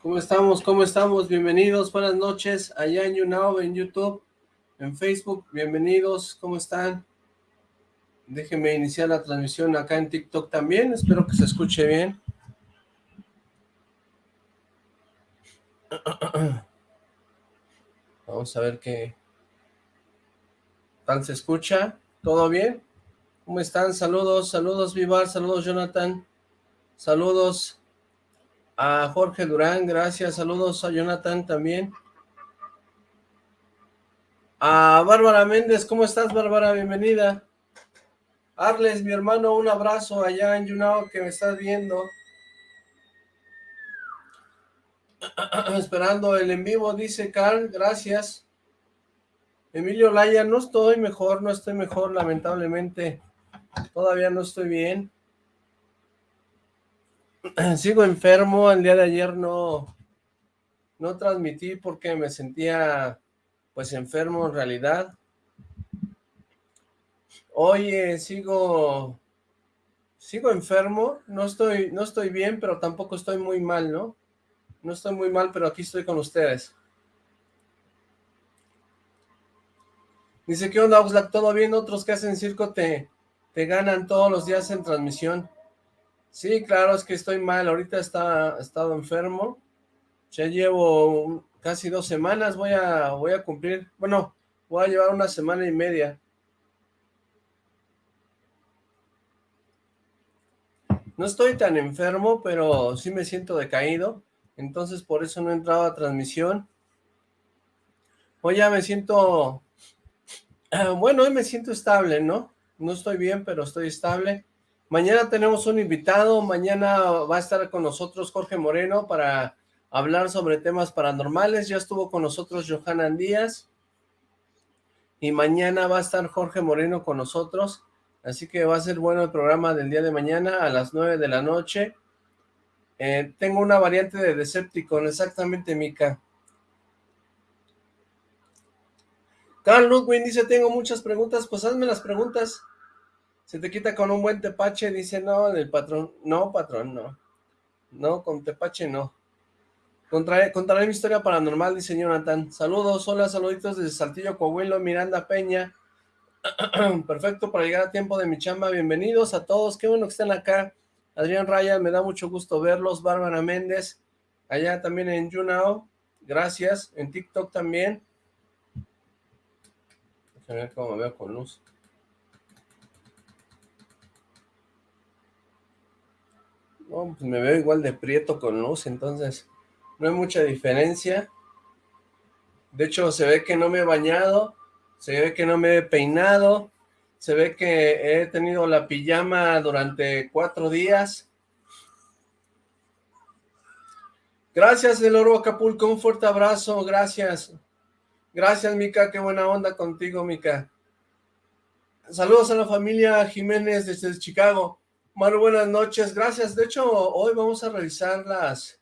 ¿Cómo estamos? ¿Cómo estamos? Bienvenidos, buenas noches, allá en YouNow, en YouTube, en Facebook, bienvenidos, ¿cómo están? Déjenme iniciar la transmisión acá en TikTok también, espero que se escuche bien. Vamos a ver qué tal se escucha. ¿Todo bien? ¿Cómo están? Saludos, saludos Vivar, saludos Jonathan, saludos a Jorge Durán, gracias, saludos a Jonathan también. A Bárbara Méndez, ¿cómo estás Bárbara? Bienvenida. Arles, mi hermano, un abrazo allá en Yunao que me estás viendo. Esperando el en vivo, dice Carl, gracias. Emilio Laya, no estoy mejor, no estoy mejor, lamentablemente. Todavía no estoy bien. Sigo enfermo, el día de ayer no, no transmití porque me sentía pues enfermo en realidad. Hoy sigo, sigo enfermo, no estoy, no estoy bien, pero tampoco estoy muy mal, ¿no? No estoy muy mal, pero aquí estoy con ustedes. Dice, ¿qué onda, Oxlack? ¿Todo bien? Otros que hacen circo te, te ganan todos los días en transmisión. Sí, claro, es que estoy mal. Ahorita está, he estado enfermo. Ya llevo casi dos semanas. Voy a, voy a cumplir, bueno, voy a llevar una semana y media. No estoy tan enfermo, pero sí me siento decaído. Entonces por eso no he entrado a transmisión. Hoy ya me siento... Bueno, hoy me siento estable, ¿no? No estoy bien, pero estoy estable. Mañana tenemos un invitado, mañana va a estar con nosotros Jorge Moreno para hablar sobre temas paranormales, ya estuvo con nosotros Johanan Díaz, y mañana va a estar Jorge Moreno con nosotros, así que va a ser bueno el programa del día de mañana a las 9 de la noche. Eh, tengo una variante de Decepticon, exactamente, Mika. Carl Ludwig dice, tengo muchas preguntas, pues hazme las preguntas. Se te quita con un buen tepache, dice, no, el patrón, no, patrón, no. No, con tepache no. Contaré, contaré mi historia paranormal, dice Jonathan. Saludos, hola, saluditos desde Saltillo, Coahuilo, Miranda Peña. Perfecto para llegar a tiempo de mi chamba. Bienvenidos a todos, qué bueno que estén acá. Adrián Raya, me da mucho gusto verlos. Bárbara Méndez, allá también en YouNow. Gracias. En TikTok también. Déjame ver cómo me veo con luz. No, pues me veo igual de prieto con luz, entonces no hay mucha diferencia. De hecho, se ve que no me he bañado, se ve que no me he peinado, se ve que he tenido la pijama durante cuatro días. Gracias, El Oro Acapulco, un fuerte abrazo, gracias. Gracias, Mica, qué buena onda contigo, Mica. Saludos a la familia Jiménez desde Chicago. Maru, buenas noches, gracias. De hecho, hoy vamos a revisar las,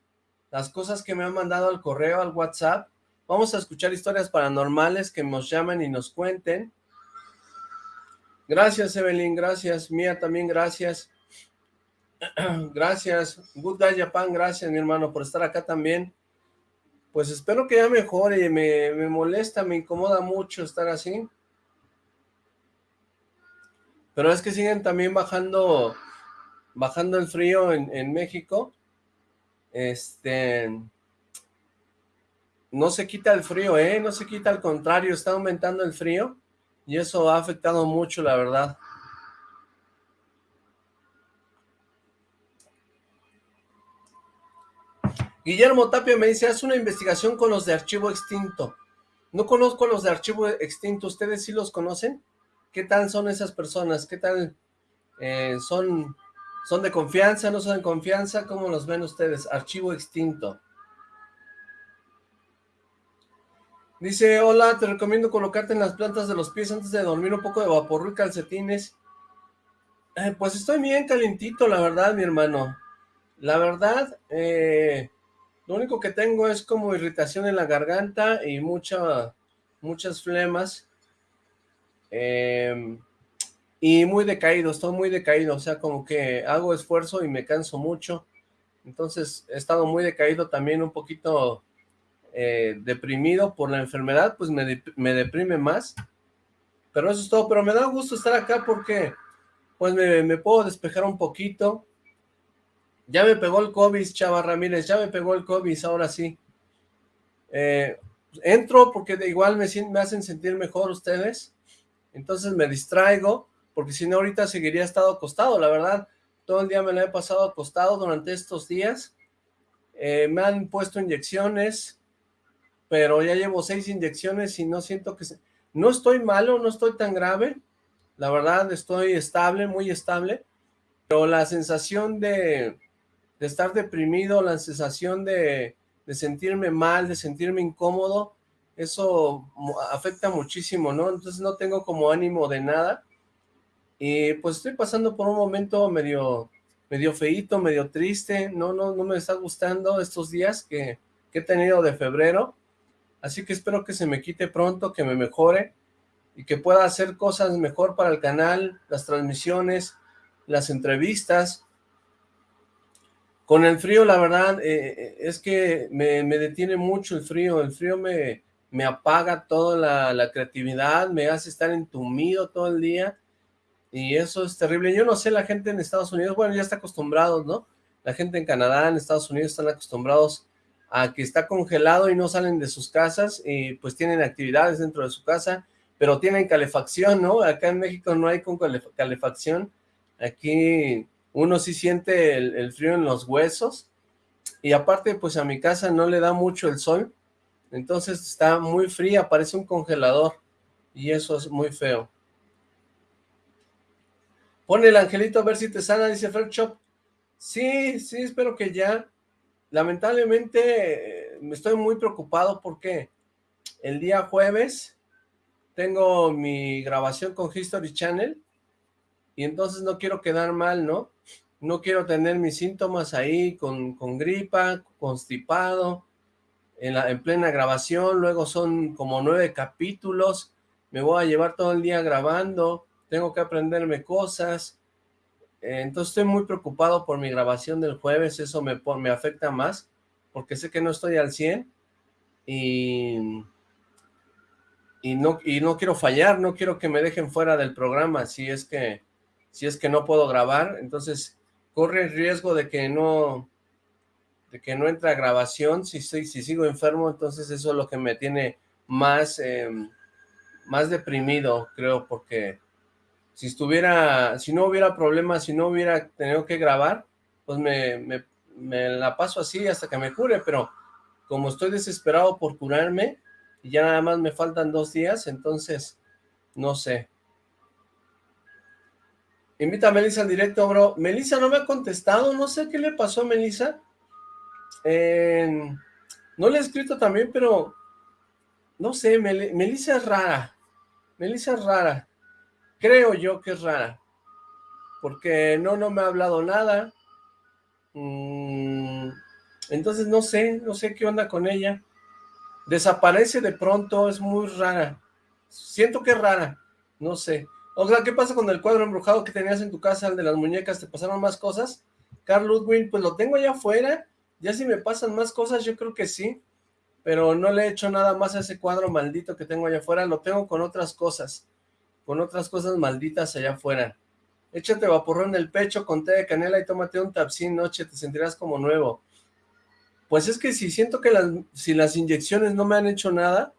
las cosas que me han mandado al correo, al WhatsApp. Vamos a escuchar historias paranormales que nos llamen y nos cuenten. Gracias, Evelyn, gracias. Mía también, gracias. gracias. Good Guy Japan, gracias, mi hermano, por estar acá también. Pues espero que ya mejore, me, me molesta, me incomoda mucho estar así. Pero es que siguen también bajando bajando el frío en, México, este, no se quita el frío, ¿eh? No se quita, al contrario, está aumentando el frío y eso ha afectado mucho, la verdad. Guillermo Tapia me dice, haz una investigación con los de Archivo Extinto. No conozco a los de Archivo Extinto, ¿ustedes sí los conocen? ¿Qué tal son esas personas? ¿Qué tal eh, son ¿Son de confianza? ¿No son de confianza? ¿Cómo los ven ustedes? Archivo extinto. Dice, hola, te recomiendo colocarte en las plantas de los pies antes de dormir un poco de vapor y calcetines. Eh, pues estoy bien calientito, la verdad, mi hermano. La verdad, eh, lo único que tengo es como irritación en la garganta y mucha, muchas flemas. Eh, y muy decaído, estoy muy decaído, o sea, como que hago esfuerzo y me canso mucho, entonces he estado muy decaído también, un poquito eh, deprimido por la enfermedad, pues me, me, deprime más, pero eso es todo, pero me da gusto estar acá porque pues me, puedo despejar un poquito, ya me pegó el COVID, Chava Ramírez, ya me pegó el COVID, ahora sí, eh, entro porque de igual me, me hacen sentir mejor ustedes, entonces me distraigo, porque si no ahorita seguiría estado acostado, la verdad, todo el día me lo he pasado acostado durante estos días, eh, me han puesto inyecciones, pero ya llevo seis inyecciones y no siento que... Se... No estoy malo, no estoy tan grave, la verdad estoy estable, muy estable, pero la sensación de, de estar deprimido, la sensación de, de sentirme mal, de sentirme incómodo, eso afecta muchísimo, ¿no? Entonces no tengo como ánimo de nada, y pues estoy pasando por un momento medio, medio feíto, medio triste, no, no, no me está gustando estos días que, que he tenido de febrero, así que espero que se me quite pronto, que me mejore, y que pueda hacer cosas mejor para el canal, las transmisiones, las entrevistas. Con el frío, la verdad, eh, eh, es que me, me, detiene mucho el frío, el frío me, me apaga toda la, la creatividad, me hace estar entumido todo el día, y eso es terrible. Yo no sé, la gente en Estados Unidos, bueno, ya está acostumbrados, ¿no? La gente en Canadá, en Estados Unidos están acostumbrados a que está congelado y no salen de sus casas y pues tienen actividades dentro de su casa, pero tienen calefacción, ¿no? Acá en México no hay calefacción. Aquí uno sí siente el, el frío en los huesos y aparte pues a mi casa no le da mucho el sol, entonces está muy fría, parece un congelador y eso es muy feo. Pone el angelito a ver si te sana, dice Fred Shop. Sí, sí, espero que ya. Lamentablemente me estoy muy preocupado porque el día jueves tengo mi grabación con History Channel y entonces no quiero quedar mal, ¿no? No quiero tener mis síntomas ahí con, con gripa, constipado, en, la, en plena grabación, luego son como nueve capítulos, me voy a llevar todo el día grabando, tengo que aprenderme cosas, eh, entonces estoy muy preocupado por mi grabación del jueves, eso me, me afecta más, porque sé que no estoy al 100, y, y, no, y no quiero fallar, no quiero que me dejen fuera del programa, si es que, si es que no puedo grabar, entonces corre el riesgo de que no, de que no entre a grabación, si, si sigo enfermo, entonces eso es lo que me tiene más, eh, más deprimido, creo, porque si estuviera, si no hubiera problemas, si no hubiera tenido que grabar, pues me, la paso así hasta que me cure, pero como estoy desesperado por curarme, y ya nada más me faltan dos días, entonces, no sé. Invita a Melissa al directo, bro. Melissa no me ha contestado, no sé qué le pasó a Melissa. no le he escrito también, pero no sé, Melissa es rara. Melissa es rara creo yo que es rara, porque no, no me ha hablado nada, mm, entonces no sé, no sé qué onda con ella, desaparece de pronto, es muy rara, siento que es rara, no sé, o sea, ¿qué pasa con el cuadro embrujado que tenías en tu casa, el de las muñecas, te pasaron más cosas? Carl Ludwig, pues lo tengo allá afuera, ya si me pasan más cosas, yo creo que sí, pero no le he hecho nada más a ese cuadro maldito que tengo allá afuera, lo tengo con otras cosas, con otras cosas malditas allá afuera. Échate vaporro en el pecho con té de canela y tómate un tapsin noche, te sentirás como nuevo. Pues es que si siento que las, si las inyecciones no me han hecho nada,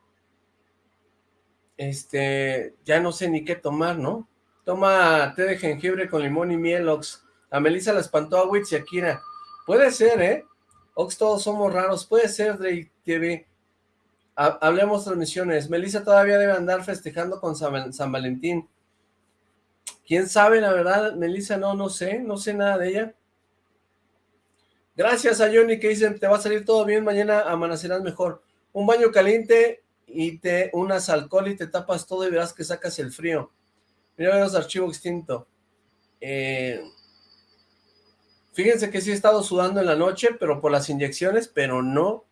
este, ya no sé ni qué tomar, ¿no? Toma té de jengibre con limón y miel, Ox. A Melissa la espantó a Witch y Akira. Puede ser, ¿eh? Ox, todos somos raros. Puede ser, Drake TV hablemos transmisiones. Melissa todavía debe andar festejando con San, Valentín. ¿Quién sabe, la verdad? Melissa, no, no sé, no sé nada de ella. Gracias a Johnny que dicen, te va a salir todo bien, mañana amanecerás mejor. Un baño caliente y te unas alcohol y te tapas todo y verás que sacas el frío. Mira los archivos extinto. Eh, fíjense que sí he estado sudando en la noche, pero por las inyecciones, pero no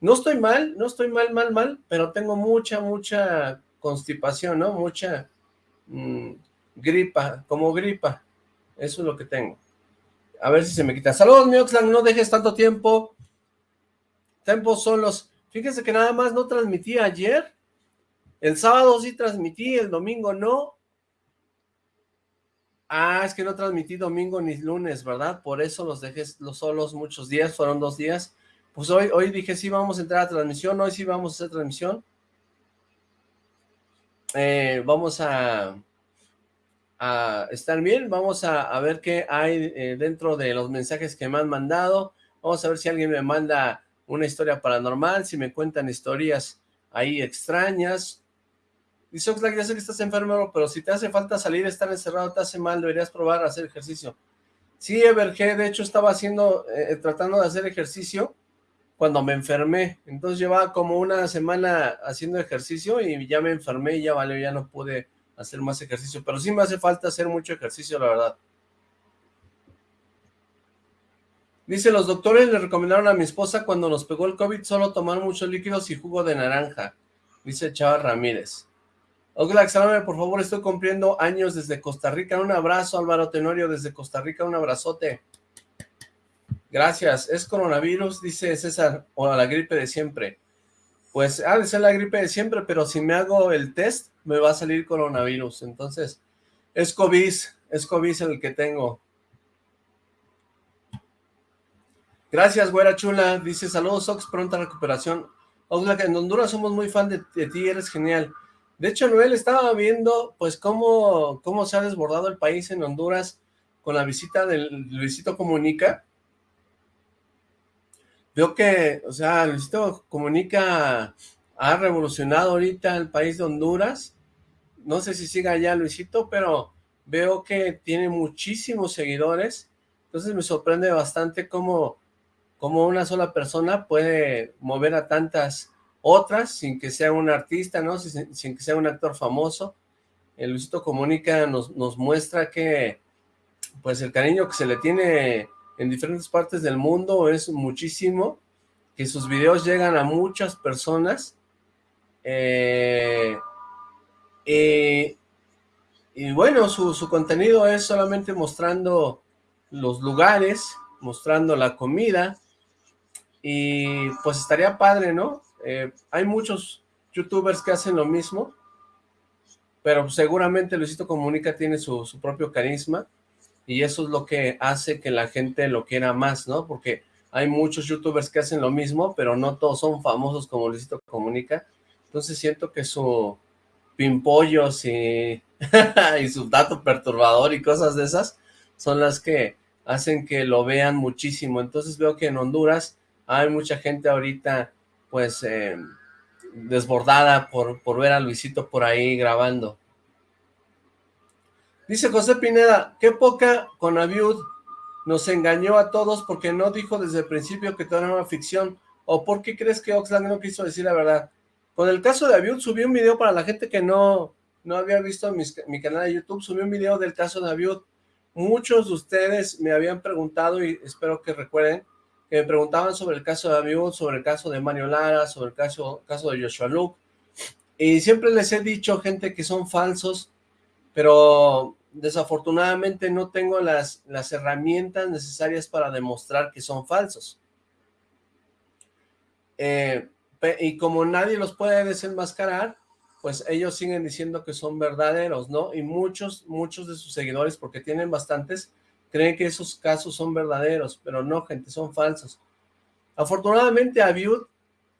no estoy mal, no estoy mal, mal, mal, pero tengo mucha, mucha constipación, ¿no? Mucha mm, gripa, como gripa. Eso es lo que tengo. A ver si se me quita. Saludos, mi no dejes tanto tiempo. Tiempo solos. Fíjense que nada más no transmití ayer. El sábado sí transmití, el domingo no. Ah, es que no transmití domingo ni lunes, ¿verdad? Por eso los dejé los solos muchos días, fueron dos días. Pues hoy, hoy dije sí vamos a entrar a transmisión, hoy sí vamos a hacer transmisión. Eh, vamos a, estar bien, vamos a, ver qué hay eh, dentro de los mensajes que me han mandado. Vamos a ver si alguien me manda una historia paranormal, si me cuentan historias ahí extrañas. Dice Oxlack, ya sé que estás enfermo, pero si te hace falta salir, estar encerrado, te hace mal, deberías probar a hacer ejercicio. Sí, Everge, de hecho estaba haciendo, eh, tratando de hacer ejercicio cuando me enfermé. Entonces llevaba como una semana haciendo ejercicio y ya me enfermé y ya vale, ya no pude hacer más ejercicio. Pero sí me hace falta hacer mucho ejercicio, la verdad. Dice, los doctores le recomendaron a mi esposa cuando nos pegó el COVID solo tomar muchos líquidos y jugo de naranja. Dice Chava Ramírez. Salame, por favor, estoy cumpliendo años desde Costa Rica. Un abrazo, Álvaro Tenorio, desde Costa Rica, un abrazote. Gracias. ¿Es coronavirus? Dice César, o la gripe de siempre. Pues ha de ser la gripe de siempre, pero si me hago el test, me va a salir coronavirus. Entonces, es COVID, es COVID el que tengo. Gracias, güera chula. Dice, saludos, Ox, pronta recuperación. Oxlack, en Honduras somos muy fan de, ti, eres genial. De hecho, Noel estaba viendo, pues, cómo, cómo se ha desbordado el país en Honduras con la visita del Luisito Comunica. Veo que, o sea, Luisito Comunica ha revolucionado ahorita el país de Honduras. No sé si siga allá Luisito, pero veo que tiene muchísimos seguidores. Entonces me sorprende bastante cómo, cómo una sola persona puede mover a tantas otras sin que sea un artista, ¿no? Sin, que sea un actor famoso. El Luisito Comunica nos, nos muestra que pues el cariño que se le tiene en diferentes partes del mundo es muchísimo, que sus videos llegan a muchas personas, eh, y bueno, su, su contenido es solamente mostrando los lugares, mostrando la comida, y pues estaría padre, ¿no? Eh, hay muchos youtubers que hacen lo mismo, pero seguramente Luisito Comunica tiene su, propio carisma y eso es lo que hace que la gente lo quiera más, ¿no? Porque hay muchos youtubers que hacen lo mismo, pero no todos son famosos como Luisito Comunica. Entonces siento que su pimpollos y, y su dato perturbador y cosas de esas son las que hacen que lo vean muchísimo. Entonces veo que en Honduras hay mucha gente ahorita pues eh, desbordada por, por ver a Luisito por ahí grabando. Dice José Pineda, qué poca con Aviud nos engañó a todos porque no dijo desde el principio que todo era una ficción. ¿O por qué crees que Oxlack no quiso decir la verdad? Con el caso de Aviud subí un video para la gente que no, no había visto mi canal de YouTube, subí un video del caso de Aviud. Muchos de ustedes me habían preguntado y espero que recuerden que me preguntaban sobre el caso de Abiud, sobre el caso de Mario Lara, sobre el caso, caso de Joshua Luke, y siempre les he dicho, gente, que son falsos, pero desafortunadamente no tengo las, las herramientas necesarias para demostrar que son falsos. Eh, y como nadie los puede desenmascarar, pues ellos siguen diciendo que son verdaderos, ¿no? Y muchos, muchos de sus seguidores, porque tienen bastantes, creen que esos casos son verdaderos, pero no, gente, son falsos. Afortunadamente a Viud,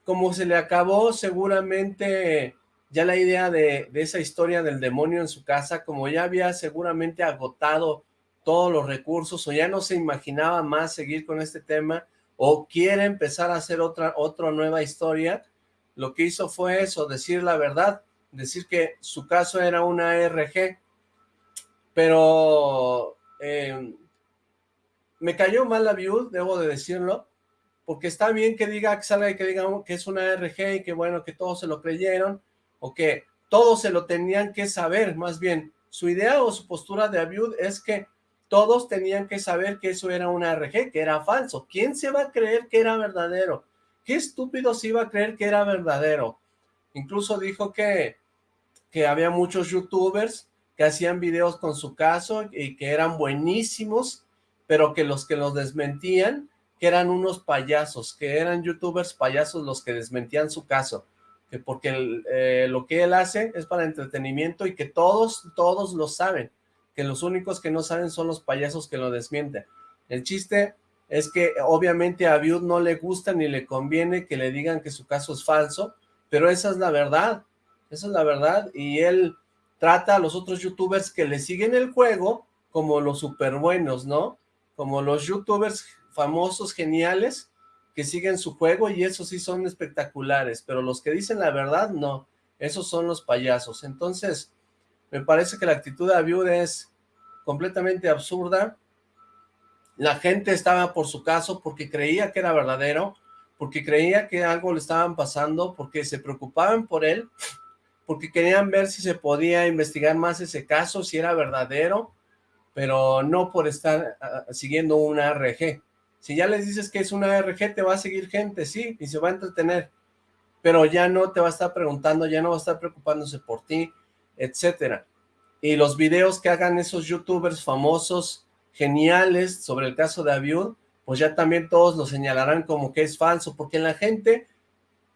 como se le acabó seguramente ya la idea de, esa historia del demonio en su casa, como ya había seguramente agotado todos los recursos, o ya no se imaginaba más seguir con este tema, o quiere empezar a hacer otra, otra nueva historia, lo que hizo fue eso, decir la verdad, decir que su caso era una RG, pero eh, me cayó mal la Viud, debo de decirlo, porque está bien que diga, que salga y que diga que es una RG y que bueno, que todos se lo creyeron, o que todos se lo tenían que saber, más bien, su idea o su postura de Abiud es que todos tenían que saber que eso era una RG, que era falso. ¿Quién se va a creer que era verdadero? ¿Qué estúpido se iba a creer que era verdadero? Incluso dijo que, que había muchos youtubers que hacían videos con su caso y que eran buenísimos pero que los que los desmentían, que eran unos payasos, que eran youtubers payasos los que desmentían su caso, que porque eh, lo que él hace es para entretenimiento y que todos, todos lo saben, que los únicos que no saben son los payasos que lo desmienten. El chiste es que obviamente a Viud no le gusta ni le conviene que le digan que su caso es falso, pero esa es la verdad, esa es la verdad, y él trata a los otros youtubers que le siguen el juego como los super buenos, ¿no? Como los youtubers famosos, geniales, que siguen su juego y esos sí son espectaculares, pero los que dicen la verdad, no, esos son los payasos. Entonces, me parece que la actitud de Abiud es completamente absurda, la gente estaba por su caso porque creía que era verdadero, porque creía que algo le estaban pasando, porque se preocupaban por él, porque querían ver si se podía investigar más ese caso, si era verdadero, pero no por estar ah, siguiendo una ARG. Si ya les dices que es una ARG, te va a seguir gente, sí, y se va a entretener, pero ya no te va a estar preguntando, ya no va a estar preocupándose por ti, etcétera. Y los videos que hagan esos youtubers famosos, geniales, sobre el caso de Abiud, pues ya también todos lo señalarán como que es falso, porque la gente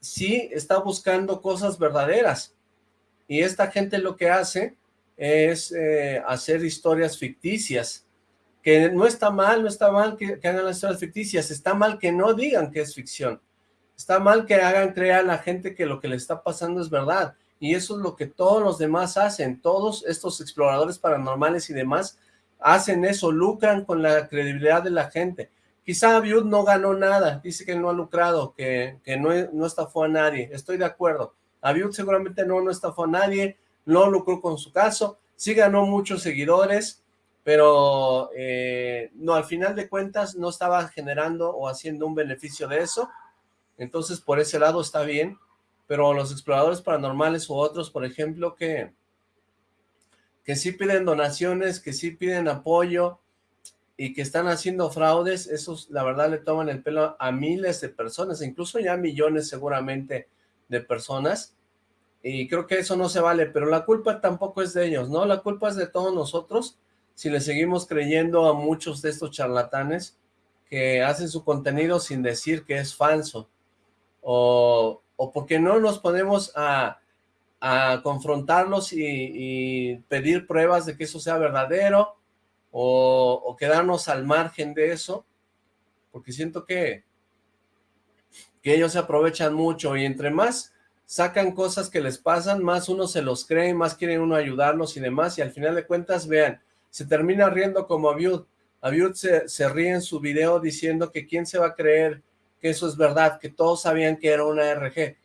sí está buscando cosas verdaderas, y esta gente lo que hace es eh, hacer historias ficticias, que no está mal, no está mal que, hagan las historias ficticias, está mal que no digan que es ficción, está mal que hagan creer a la gente que lo que le está pasando es verdad, y eso es lo que todos los demás hacen, todos estos exploradores paranormales y demás hacen eso, lucran con la credibilidad de la gente, Quizá Abiud no ganó nada, dice que no ha lucrado, que, que no, no estafó a nadie, estoy de acuerdo. Abiud seguramente no, no estafó a nadie, no lucró con su caso, sí ganó muchos seguidores, pero eh, no, al final de cuentas no estaba generando o haciendo un beneficio de eso, entonces por ese lado está bien, pero los exploradores paranormales u otros, por ejemplo, que, que sí piden donaciones, que sí piden apoyo, y que están haciendo fraudes, esos la verdad le toman el pelo a miles de personas, incluso ya millones seguramente de personas, y creo que eso no se vale, pero la culpa tampoco es de ellos, ¿no? La culpa es de todos nosotros, si le seguimos creyendo a muchos de estos charlatanes que hacen su contenido sin decir que es falso, o, o porque no nos ponemos a, a confrontarlos y, pedir pruebas de que eso sea verdadero, o, quedarnos al margen de eso, porque siento que, que ellos se aprovechan mucho y entre más sacan cosas que les pasan, más uno se los cree, más quieren uno ayudarlos y demás, y al final de cuentas, vean, se termina riendo como Abiud, Abiud se, se ríe en su video diciendo que quién se va a creer que eso es verdad, que todos sabían que era una RG,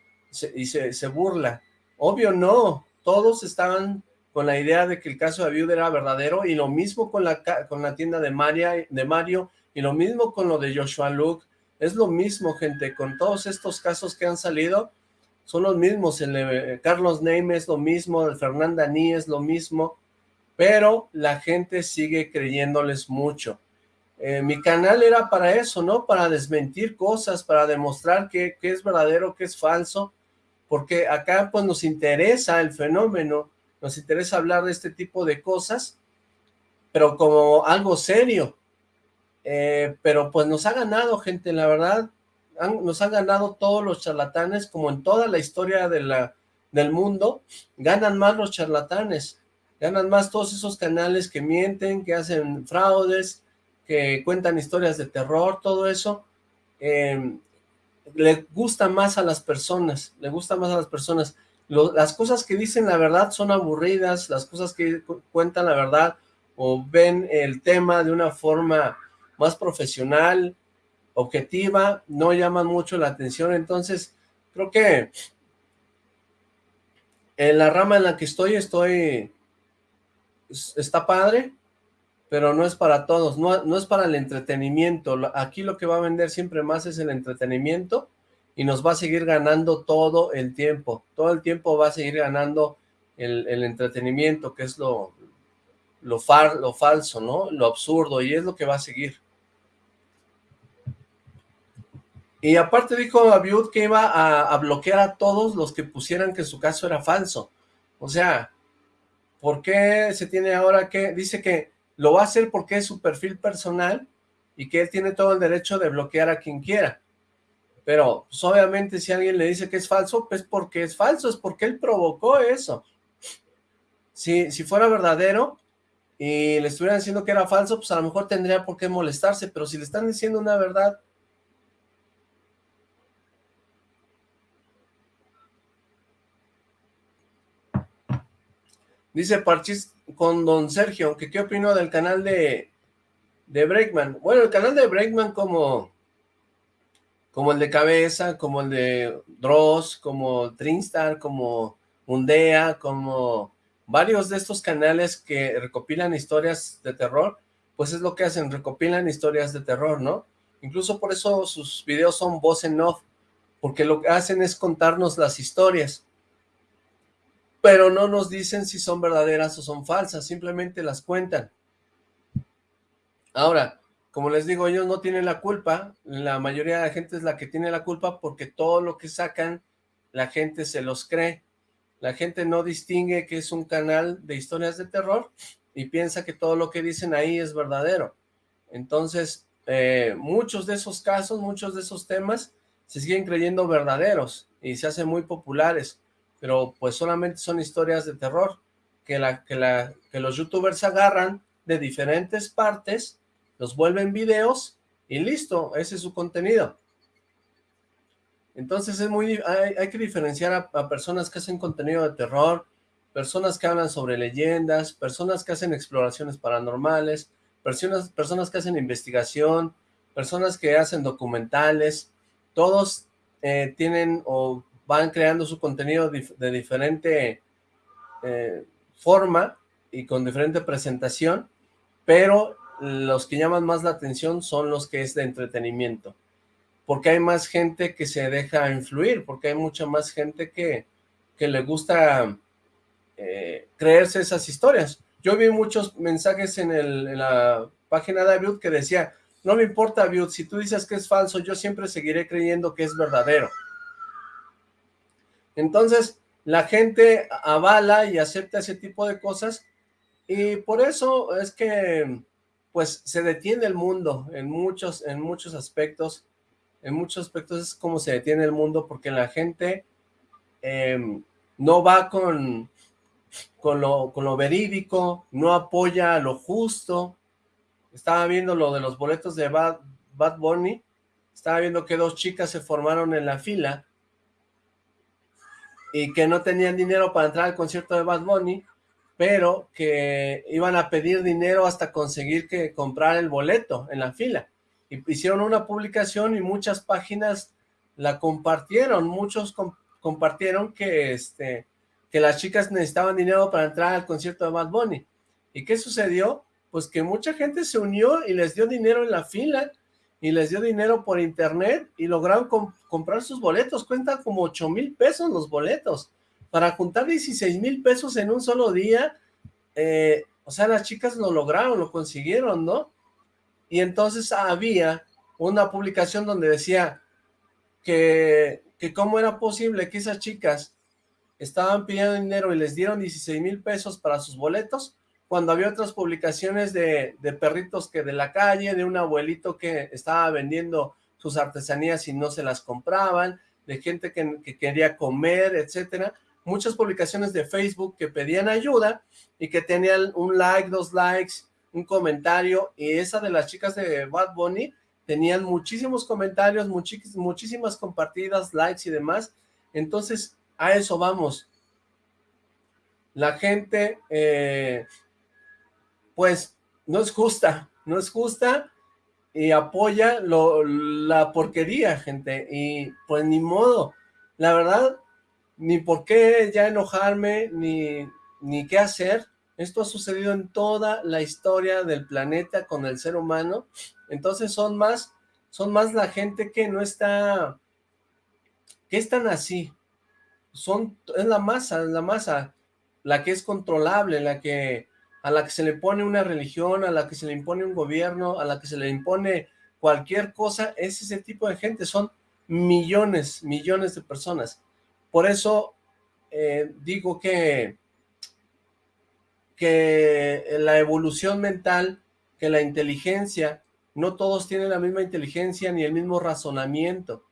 y se, se burla, obvio no, todos estaban con la idea de que el caso de Abiud era verdadero, y lo mismo con la, con la tienda de, Maria, de Mario, y lo mismo con lo de Joshua Luke, es lo mismo, gente, con todos estos casos que han salido, son los mismos, el Carlos Neyme es lo mismo, el Fernanda Ni es lo mismo, pero la gente sigue creyéndoles mucho. Eh, mi canal era para eso, ¿no? Para desmentir cosas, para demostrar que, es verdadero, que es falso, porque acá pues nos interesa el fenómeno, nos interesa hablar de este tipo de cosas, pero como algo serio. Eh, pero pues nos ha ganado, gente, la verdad, nos han ganado todos los charlatanes, como en toda la historia del mundo, ganan más los charlatanes, ganan más todos esos canales que mienten, que hacen fraudes, que cuentan historias de terror, todo eso, eh, le gusta más a las personas, le gusta más a las personas. Las cosas que dicen la verdad son aburridas, las cosas que cuentan la verdad o ven el tema de una forma más profesional, objetiva, no llaman mucho la atención, entonces creo que en la rama en la que estoy, estoy, está padre, pero no es para todos, no, no es para el entretenimiento, aquí lo que va a vender siempre más es el entretenimiento, y nos va a seguir ganando todo el tiempo, todo el tiempo va a seguir ganando el, entretenimiento, que es lo, lo, far, lo falso, ¿no? Lo absurdo, y es lo que va a seguir. Y aparte dijo Abiud que iba a, bloquear a todos los que pusieran que su caso era falso. O sea, ¿por qué se tiene ahora que...? Dice que lo va a hacer porque es su perfil personal y que él tiene todo el derecho de bloquear a quien quiera. Pero, pues, obviamente, si alguien le dice que es falso, pues porque es falso, es porque él provocó eso. Si, si fuera verdadero y le estuvieran diciendo que era falso, pues a lo mejor tendría por qué molestarse, pero si le están diciendo una verdad, Dice Parchis con don Sergio, que qué opino del canal de, de Breakman. Bueno, el canal de Breakman como, como el de Cabeza, como el de Dross, como Trinstar, como Undea, como varios de estos canales que recopilan historias de terror, pues es lo que hacen, recopilan historias de terror, ¿no? Incluso por eso sus videos son voz en off, porque lo que hacen es contarnos las historias pero no nos dicen si son verdaderas o son falsas, simplemente las cuentan. Ahora, como les digo, ellos no tienen la culpa, la mayoría de la gente es la que tiene la culpa porque todo lo que sacan, la gente se los cree. La gente no distingue que es un canal de historias de terror y piensa que todo lo que dicen ahí es verdadero. Entonces, eh, muchos de esos casos, muchos de esos temas se siguen creyendo verdaderos y se hacen muy populares pero pues solamente son historias de terror que, la, que, la, que los youtubers agarran de diferentes partes, los vuelven videos y listo, ese es su contenido. Entonces es muy, hay, que diferenciar a, personas que hacen contenido de terror, personas que hablan sobre leyendas, personas que hacen exploraciones paranormales, personas, personas que hacen investigación, personas que hacen documentales, todos eh, tienen van creando su contenido de diferente eh, forma y con diferente presentación, pero los que llaman más la atención son los que es de entretenimiento, porque hay más gente que se deja influir, porque hay mucha más gente que, que le gusta eh, creerse esas historias. Yo vi muchos mensajes en, la página de Abiud que decía, no me importa Abiud, si tú dices que es falso, yo siempre seguiré creyendo que es verdadero. Entonces, la gente avala y acepta ese tipo de cosas y por eso es que pues se detiene el mundo en muchos, en muchos aspectos, en muchos aspectos es como se detiene el mundo porque la gente em, no va con, con, lo, con lo verídico, no apoya lo justo, estaba viendo lo de los boletos de Bad, Bad Bunny, estaba viendo que dos chicas se formaron en la fila y que no tenían dinero para entrar al concierto de Bad Bunny, pero que iban a pedir dinero hasta conseguir que comprar el boleto en la fila. Y hicieron una publicación y muchas páginas la compartieron, muchos compartieron que, este, que las chicas necesitaban dinero para entrar al concierto de Bad Bunny. ¿Y qué sucedió? Pues que mucha gente se unió y les dio dinero en la fila, y les dio dinero por internet y lograron comprar sus boletos, cuentan como 8 mil pesos los boletos, para juntar 16 mil pesos en un solo día, eh, o sea, las chicas lo lograron, lo consiguieron, ¿no? Y entonces había una publicación donde decía que, que cómo era posible que esas chicas estaban pidiendo dinero y les dieron 16 mil pesos para sus boletos, cuando había otras publicaciones de, perritos que de la calle, de un abuelito que estaba vendiendo sus artesanías y no se las compraban, de gente que, quería comer, etcétera. Muchas publicaciones de Facebook que pedían ayuda y que tenían un like, dos likes, un comentario, y esa de las chicas de Bad Bunny tenían muchísimos comentarios, muchísimas compartidas, likes y demás. Entonces, a eso vamos. La gente eh, pues no es justa, no es justa y apoya lo, la porquería, gente, y pues ni modo, la verdad, ni por qué ya enojarme, ni, ni qué hacer, esto ha sucedido en toda la historia del planeta con el ser humano, entonces son más, son más la gente que no está, que están así, son, es la masa, es la masa, la que es controlable, la que a la que se le pone una religión, a la que se le impone un gobierno, a la que se le impone cualquier cosa, es ese tipo de gente, son millones, millones de personas. Por eso eh, digo que, que la evolución mental, que la inteligencia no todos tienen la misma inteligencia ni el mismo razonamiento.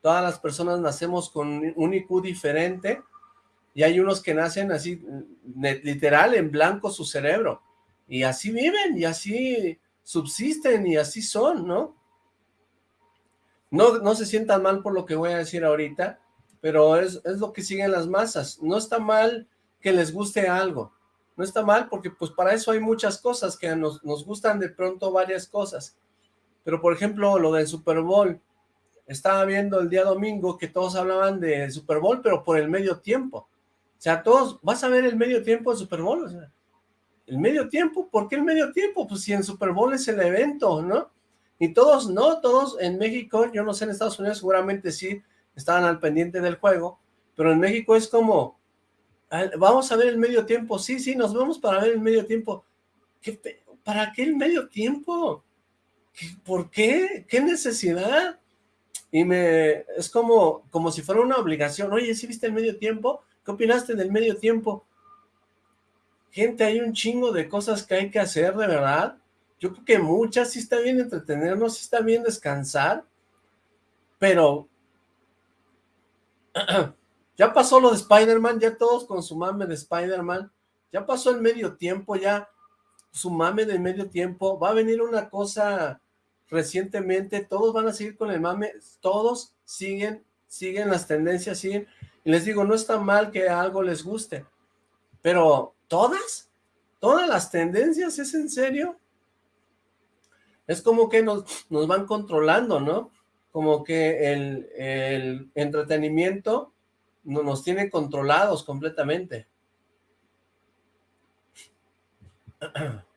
Todas las personas nacemos con un IQ diferente y hay unos que nacen así, literal, en blanco su cerebro. Y así viven, y así subsisten, y así son, ¿no? No, no se sientan mal por lo que voy a decir ahorita, pero es, es lo que siguen las masas. No está mal que les guste algo. No está mal porque pues para eso hay muchas cosas que nos, nos gustan de pronto varias cosas. Pero por ejemplo lo del Super Bowl, estaba viendo el día domingo que todos hablaban del Super Bowl, pero por el medio tiempo. O sea, todos, vas a ver el medio tiempo del Super Bowl, el medio tiempo, ¿por qué el medio tiempo? Pues si el Super Bowl es el evento, ¿no? Y todos, no, todos en México, yo no sé, en Estados Unidos seguramente sí estaban al pendiente del juego, pero en México es como, vamos a ver el medio tiempo, sí, sí, nos vemos para ver el medio tiempo. ¿Qué, ¿Para qué el medio tiempo? ¿Por qué? ¿Qué necesidad? Y me, es como, como si fuera una obligación, oye, ¿sí viste el medio tiempo? ¿Qué opinaste del medio tiempo? Gente, hay un chingo de cosas que hay que hacer, de verdad. Yo creo que muchas, sí está bien entretenernos, sí está bien descansar, pero ya pasó lo de Spider-Man, ya todos con su mame de Spider-Man, ya pasó el medio tiempo, ya su mame de medio tiempo, va a venir una cosa recientemente, todos van a seguir con el mame, todos siguen, siguen las tendencias, siguen, les digo, no está mal que algo les guste, pero ¿todas? ¿Todas las tendencias? ¿Es en serio? Es como que nos, nos van controlando, ¿no? Como que el, el entretenimiento nos tiene controlados completamente.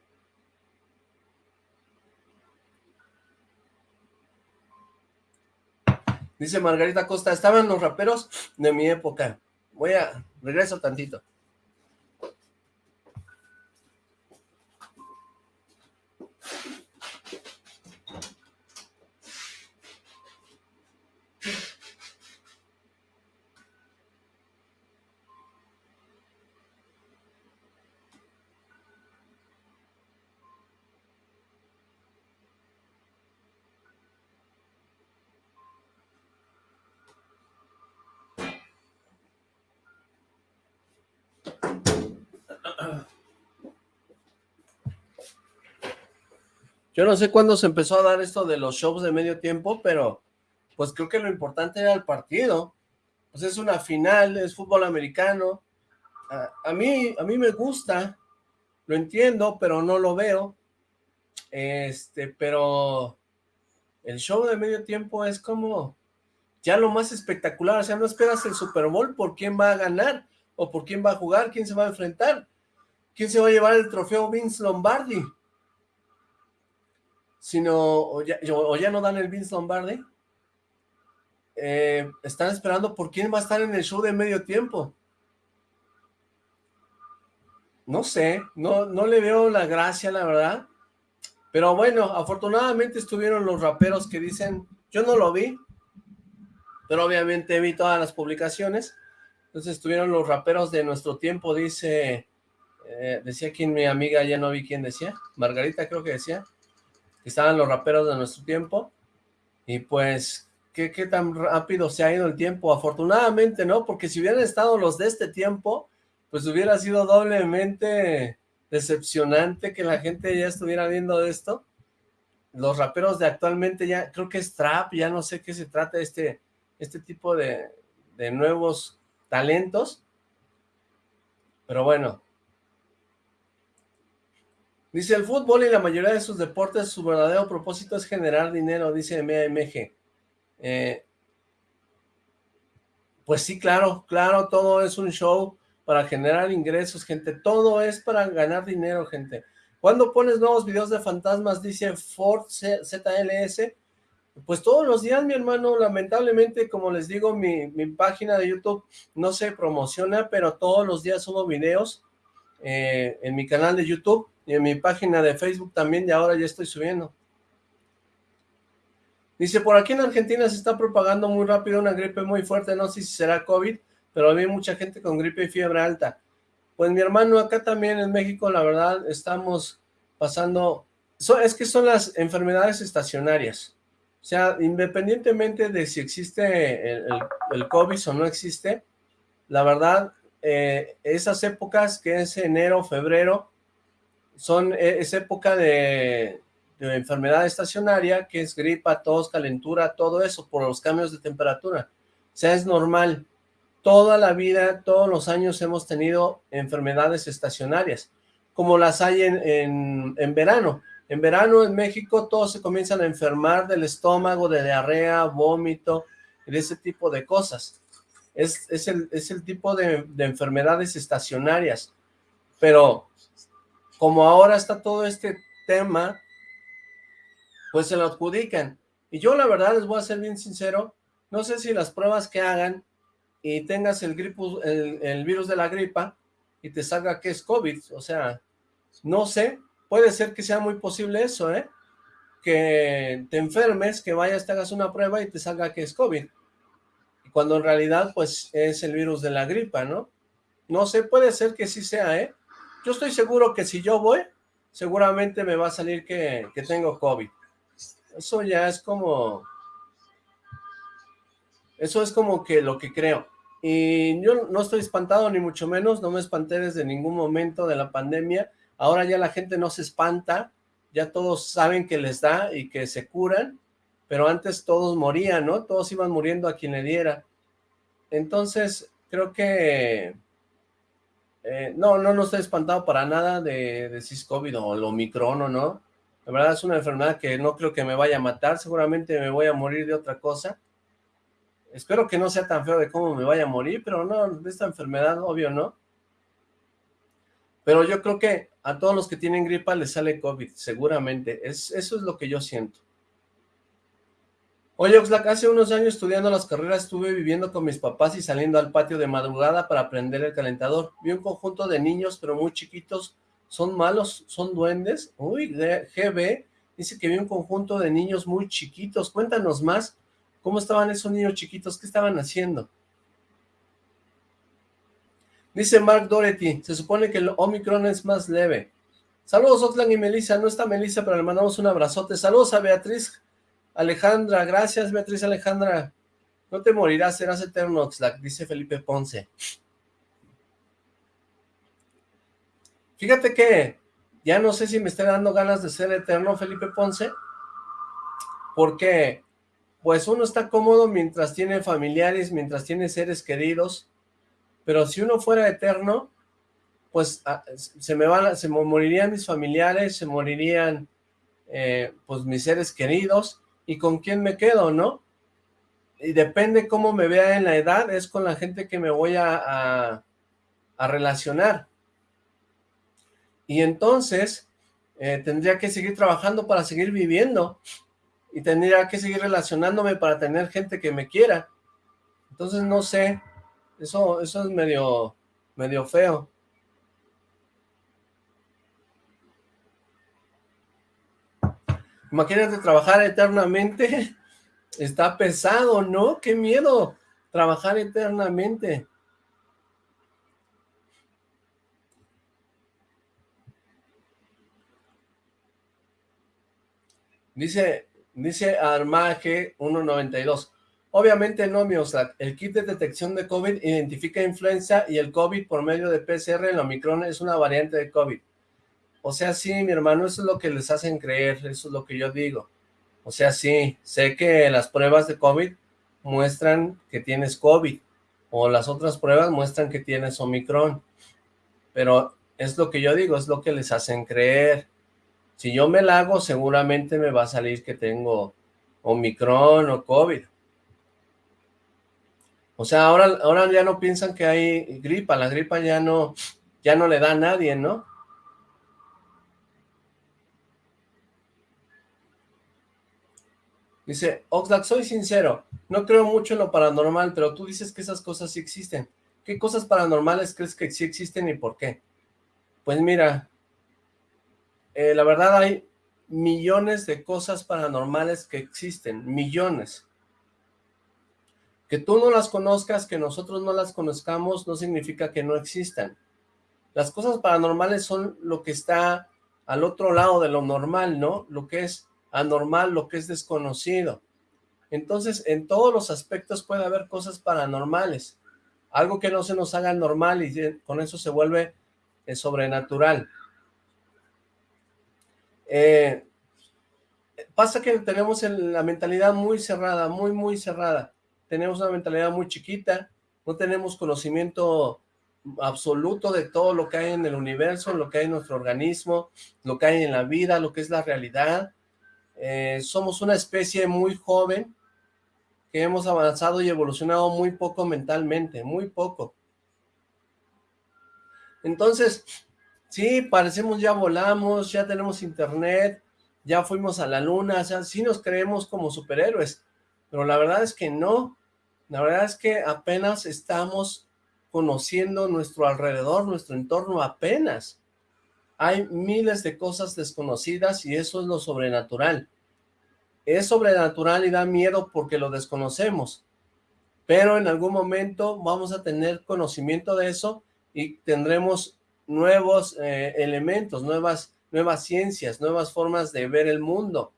Dice Margarita Costa, estaban los raperos de mi época. Voy a, regreso tantito. Yo no sé cuándo se empezó a dar esto de los shows de medio tiempo, pero pues creo que lo importante era el partido. Pues es una final, es fútbol americano. A, mí, a mí me gusta, lo entiendo, pero no lo veo. Este, pero el show de medio tiempo es como ya lo más espectacular. O sea, no esperas el Super Bowl por quién va a ganar o por quién va a jugar, quién se va a enfrentar. ¿Quién se va a llevar el trofeo Vince Lombardi? Sino o ya, no dan el Vince Lombardi. Eh, están esperando por quién va a estar en el show de medio tiempo. No sé, no, no le veo la gracia, la verdad. Pero bueno, afortunadamente estuvieron los raperos que dicen, yo no lo vi, pero obviamente vi todas las publicaciones. Entonces estuvieron los raperos de nuestro tiempo, dice, eh, decía quien mi amiga, ya no vi quién decía, Margarita creo que decía, estaban los raperos de nuestro tiempo, y pues, ¿qué, ¿qué, tan rápido se ha ido el tiempo? Afortunadamente, ¿no? Porque si hubieran estado los de este tiempo, pues hubiera sido doblemente decepcionante que la gente ya estuviera viendo esto. Los raperos de actualmente ya, creo que es trap, ya no sé qué se trata este, este tipo de, de nuevos talentos. Pero bueno, Dice, el fútbol y la mayoría de sus deportes, su verdadero propósito es generar dinero, dice MAMG. Eh, pues sí, claro, claro, todo es un show para generar ingresos, gente. Todo es para ganar dinero, gente. ¿Cuándo pones nuevos videos de fantasmas? Dice Ford ZLS. Pues todos los días, mi hermano, lamentablemente, como les digo, mi, mi página de YouTube no se promociona, pero todos los días subo videos eh, en mi canal de YouTube y en mi página de Facebook también, y ahora ya estoy subiendo. Dice, por aquí en Argentina se está propagando muy rápido una gripe muy fuerte, no sé si será COVID, pero hay mucha gente con gripe y fiebre alta. Pues mi hermano, acá también en México, la verdad, estamos pasando es que son las enfermedades estacionarias. O sea, independientemente de si existe el, COVID o no existe, la verdad, eh, esas épocas que es enero, febrero, son, e, es época de, enfermedad estacionaria, que es gripa, tos, calentura, todo eso por los cambios de temperatura. O sea, es normal. Toda la vida, todos los años hemos tenido enfermedades estacionarias, como las hay en, en, verano. En verano en México todos se comienzan a enfermar del estómago, de diarrea, vómito, de ese tipo de cosas. Es, es, el, es el tipo de, de enfermedades estacionarias. Pero como ahora está todo este tema pues se lo adjudican. Y yo la verdad les voy a ser bien sincero, no sé si las pruebas que hagan y tengas el, el, virus de la gripa y te salga que es COVID, o sea, no sé, puede ser que sea muy posible eso, ¿eh? Que te enfermes, que vayas, te hagas una prueba y te salga que es COVID. Cuando en realidad, pues, es el virus de la gripa, ¿no? No sé, puede ser que sí sea, ¿eh? Yo estoy seguro que si yo voy, seguramente me va a salir que, que tengo COVID. Eso ya es como... Eso es como que lo que creo. Y yo no estoy espantado ni mucho menos, no me espanté desde ningún momento de la pandemia. Ahora ya la gente no se espanta, ya todos saben que les da y que se curan, pero antes todos morían, ¿no? Todos iban muriendo a quien le diera. Entonces, creo que... Eh, no, no, no estoy espantado para nada de, de si COVID o el Omicron o no. La verdad es una enfermedad que no creo que me vaya a matar, seguramente me voy a morir de otra cosa. Espero que no sea tan feo de cómo me vaya a morir, pero no, de esta enfermedad, obvio, ¿no? Pero yo creo que a todos los que tienen gripa les sale COVID, seguramente. Es, eso es lo que yo siento. Oye, Oxlack, hace unos años estudiando las carreras estuve viviendo con mis papás y saliendo al patio de madrugada para prender el calentador. Vi un conjunto de niños, pero muy chiquitos, ¿Son malos? ¿Son duendes? Uy, GB dice que vi un conjunto de niños muy chiquitos. Cuéntanos más. ¿Cómo estaban esos niños chiquitos? ¿Qué estaban haciendo? Dice Mark Doherty, se supone que el Omicron es más leve. Saludos Oxlack y Melissa, no está Melissa, pero le mandamos un abrazote. Saludos a Beatriz Alejandra, gracias Beatriz Alejandra. No te morirás, serás eterno dice Felipe Ponce. Fíjate que ya no sé si me esté dando ganas de ser eterno Felipe Ponce, porque pues uno está cómodo mientras tiene familiares, mientras tiene seres queridos, pero si uno fuera eterno, pues ah, se me van, se morirían mis familiares, se morirían eh, pues mis seres queridos, y con quién me quedo, ¿no? Y depende cómo me vea en la edad, es con la gente que me voy a relacionar y entonces eh, tendría que seguir trabajando para seguir viviendo y tendría que seguir relacionándome para tener gente que me quiera. Entonces no sé, eso, eso es medio, medio feo. Imagínate trabajar eternamente, está pesado, ¿no? ¡Qué miedo! Trabajar eternamente. Dice, dice Armaje 192. Obviamente no, mi El kit de detección de COVID identifica influenza y el COVID por medio de PCR, el Omicron es una variante de COVID. O sea, sí, mi hermano, eso es lo que les hacen creer, eso es lo que yo digo. O sea, sí, sé que las pruebas de COVID muestran que tienes COVID, o las otras pruebas muestran que tienes Omicron, pero es lo que yo digo, es lo que les hacen creer. Si yo me la hago, seguramente me va a salir que tengo Omicron o COVID. O sea, ahora, ahora ya no piensan que hay gripa, la gripa ya no, ya no le da a nadie, ¿no? Dice, Oxlack, soy sincero, no creo mucho en lo paranormal, pero tú dices que esas cosas sí existen. ¿Qué cosas paranormales crees que sí existen y por qué? Pues mira, eh, la verdad hay millones de cosas paranormales que existen, millones. Que tú no las conozcas, que nosotros no las conozcamos, no significa que no existan. Las cosas paranormales son lo que está al otro lado de lo normal, ¿no? Lo que es anormal, lo que es desconocido. Entonces, en todos los aspectos puede haber cosas paranormales. Algo que no se nos haga normal y con eso se vuelve eh, sobrenatural. Eh, pasa que tenemos la mentalidad muy cerrada, muy, muy cerrada. Tenemos una mentalidad muy chiquita, no tenemos conocimiento absoluto de todo lo que hay en el universo, lo que hay en nuestro organismo, lo que hay en la vida, lo que es la realidad. Eh, somos una especie muy joven que hemos avanzado y evolucionado muy poco mentalmente, muy poco. Entonces, sí, parecemos ya volamos, ya tenemos internet, ya fuimos a la luna, o sea, sí nos creemos como superhéroes, pero la verdad es que no, la verdad es que apenas estamos conociendo nuestro alrededor, nuestro entorno apenas. Hay miles de cosas desconocidas y eso es lo sobrenatural. Es sobrenatural y da miedo porque lo desconocemos, pero en algún momento vamos a tener conocimiento de eso y tendremos nuevos eh, elementos, nuevas, nuevas ciencias, nuevas formas de ver el mundo.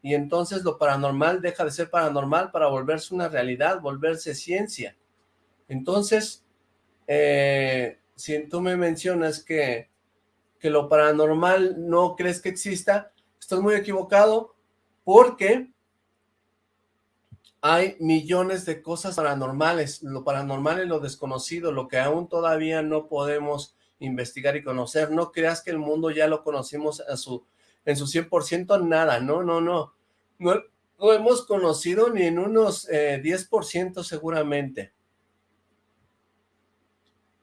Y entonces lo paranormal deja de ser paranormal para volverse una realidad, volverse ciencia. Entonces, eh, si tú me mencionas que, que lo paranormal no crees que exista, estás muy equivocado porque hay millones de cosas paranormales, lo paranormal es lo desconocido, lo que aún todavía no podemos investigar y conocer, no creas que el mundo ya lo conocimos a su, en su 100%, nada, no, no, no, no lo hemos conocido ni en unos 10% eh, seguramente,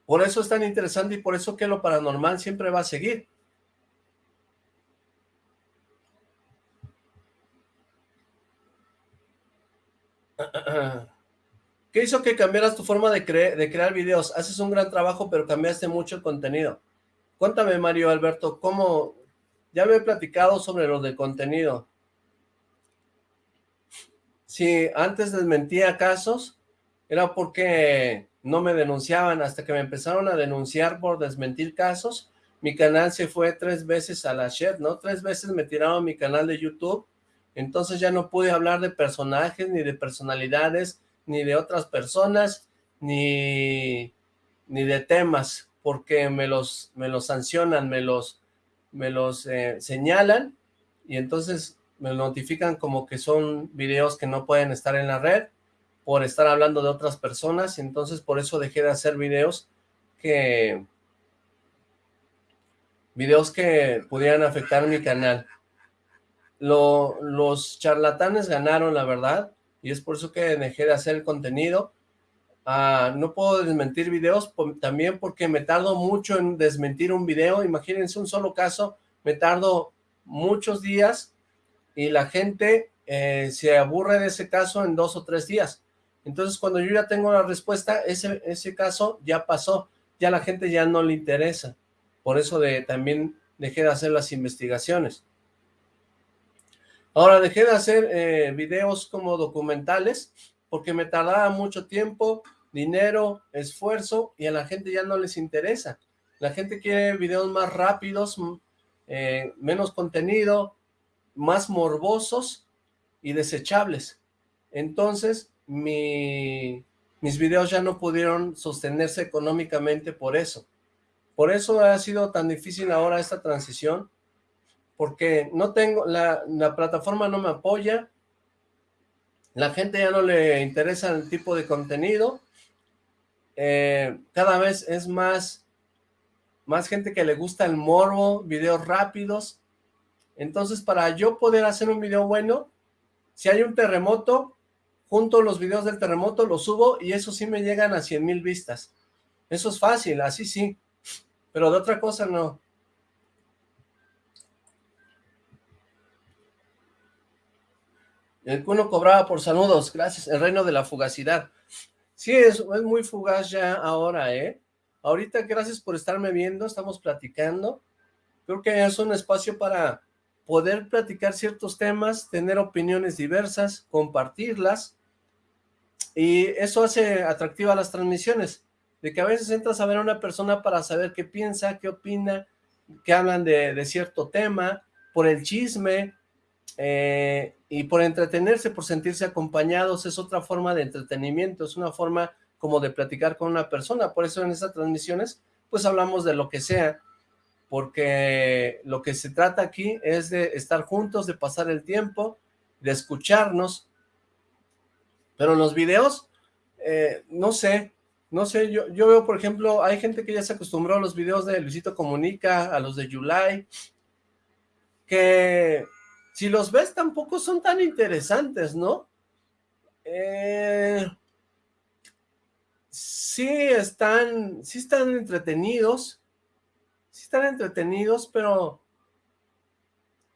por eso es tan interesante y por eso que lo paranormal siempre va a seguir. ¿Qué hizo que cambiaras tu forma de, crear videos? Haces un gran trabajo, pero cambiaste mucho el contenido. Cuéntame, Mario Alberto, ¿cómo...? Ya me he platicado sobre lo de contenido. Si antes desmentía casos, era porque no me denunciaban hasta que me empezaron a denunciar por desmentir casos. Mi canal se fue tres veces a la shed, ¿no? Tres veces me tiraron mi canal de YouTube. Entonces ya no pude hablar de personajes, ni de personalidades, ni de otras personas, ni, ni de temas, porque me los, me los sancionan, me los, me los eh, señalan, y entonces me notifican como que son videos que no pueden estar en la red, por estar hablando de otras personas, y entonces por eso dejé de hacer videos que... videos que pudieran afectar mi canal. los charlatanes ganaron, la verdad, y es por eso que dejé de hacer contenido. Ah, no puedo desmentir videos también porque me tardo mucho en desmentir un video. Imagínense un solo caso, me tardo muchos días y la gente eh, se aburre de ese caso en dos o tres días. Entonces, cuando yo ya tengo la respuesta, ese, ese caso ya pasó, ya la gente ya no le interesa. Por eso de, también dejé de hacer las investigaciones. Ahora dejé de hacer eh, videos como documentales porque me tardaba mucho tiempo, dinero, esfuerzo y a la gente ya no les interesa. La gente quiere videos más rápidos, eh, menos contenido, más morbosos y desechables. Entonces, mi, mis videos ya no pudieron sostenerse económicamente por eso. Por eso ha sido tan difícil ahora esta transición, porque no tengo, la, plataforma no me apoya, la gente ya no le interesa el tipo de contenido, eh, cada vez es más, más gente que le gusta el morbo, videos rápidos, entonces para yo poder hacer un video bueno, si hay un terremoto, junto los videos del terremoto, los subo y eso sí me llegan a 100 mil vistas. Eso es fácil, así sí, pero de otra cosa no. El cuno cobraba por saludos, gracias, el reino de la fugacidad. Sí, es, es muy fugaz ya ahora, ¿eh? Ahorita, gracias por estarme viendo, estamos platicando. Creo que es un espacio para poder platicar ciertos temas, tener opiniones diversas, compartirlas, y eso hace atractiva las transmisiones, de que a veces entras a ver a una persona para saber qué piensa, qué opina, que hablan de, cierto tema, por el chisme, eh, y por entretenerse, por sentirse acompañados, es otra forma de entretenimiento, es una forma como de platicar con una persona, por eso en estas transmisiones, pues hablamos de lo que sea, porque lo que se trata aquí es de estar juntos, de pasar el tiempo, de escucharnos, pero los videos, eh, no sé, no sé, yo, yo veo, por ejemplo, hay gente que ya se acostumbró a los videos de Luisito Comunica, a los de Yulai, que si los ves tampoco son tan interesantes, ¿no? Eh, sí están, sí están entretenidos, sí están entretenidos, pero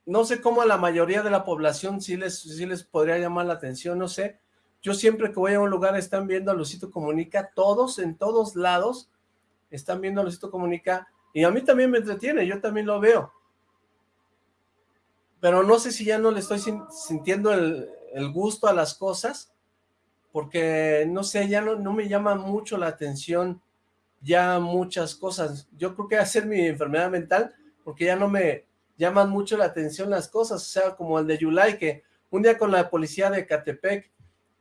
no sé cómo a la mayoría de la población sí les, sí les podría llamar la atención, no sé, yo siempre que voy a un lugar están viendo a Lucito Comunica, todos, en todos lados, están viendo a Lucito Comunica, y a mí también me entretiene, yo también lo veo. Pero no sé si ya no le estoy sintiendo el, gusto a las cosas, porque no sé, ya no, me llama mucho la atención ya muchas cosas. Yo creo que va a ser mi enfermedad mental, porque ya no me llaman mucho la atención las cosas, o sea, como el de Yulai, que un día con la policía de Catepec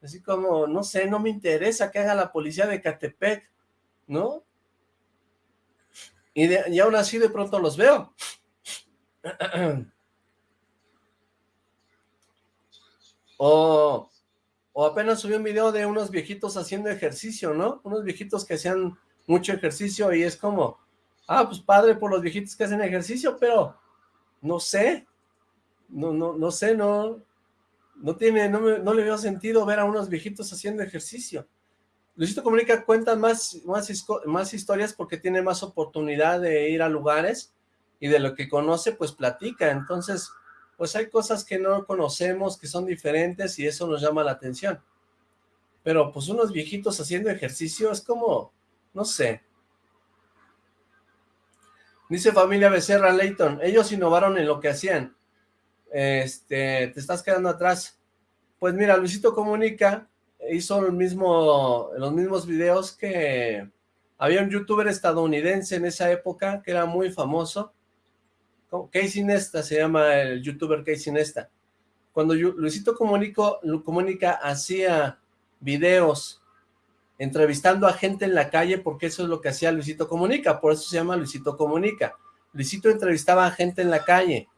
Así como, no sé, no me interesa que haga la policía de Catepec, ¿no? Y, y aún así de pronto los veo. o, o apenas subí un video de unos viejitos haciendo ejercicio, ¿no? Unos viejitos que hacían mucho ejercicio y es como, ah, pues padre por los viejitos que hacen ejercicio, pero no sé, no, no, no sé, no, no tiene, no, no, le veo sentido ver a unos viejitos haciendo ejercicio. Luisito Comunica cuenta más, más, más historias porque tiene más oportunidad de ir a lugares y de lo que conoce, pues platica. Entonces, pues hay cosas que no conocemos, que son diferentes y eso nos llama la atención. Pero pues unos viejitos haciendo ejercicio es como, no sé. Dice familia Becerra Leighton, ellos innovaron en lo que hacían este, te estás quedando atrás. Pues mira, Luisito Comunica hizo mismo, los mismos videos que había un youtuber estadounidense en esa época que era muy famoso. Casey Nesta se llama el youtuber Casey Nesta. Cuando Luisito Comunico, Comunica hacía videos entrevistando a gente en la calle, porque eso es lo que hacía Luisito Comunica, por eso se llama Luisito Comunica. Luisito entrevistaba a gente en la calle,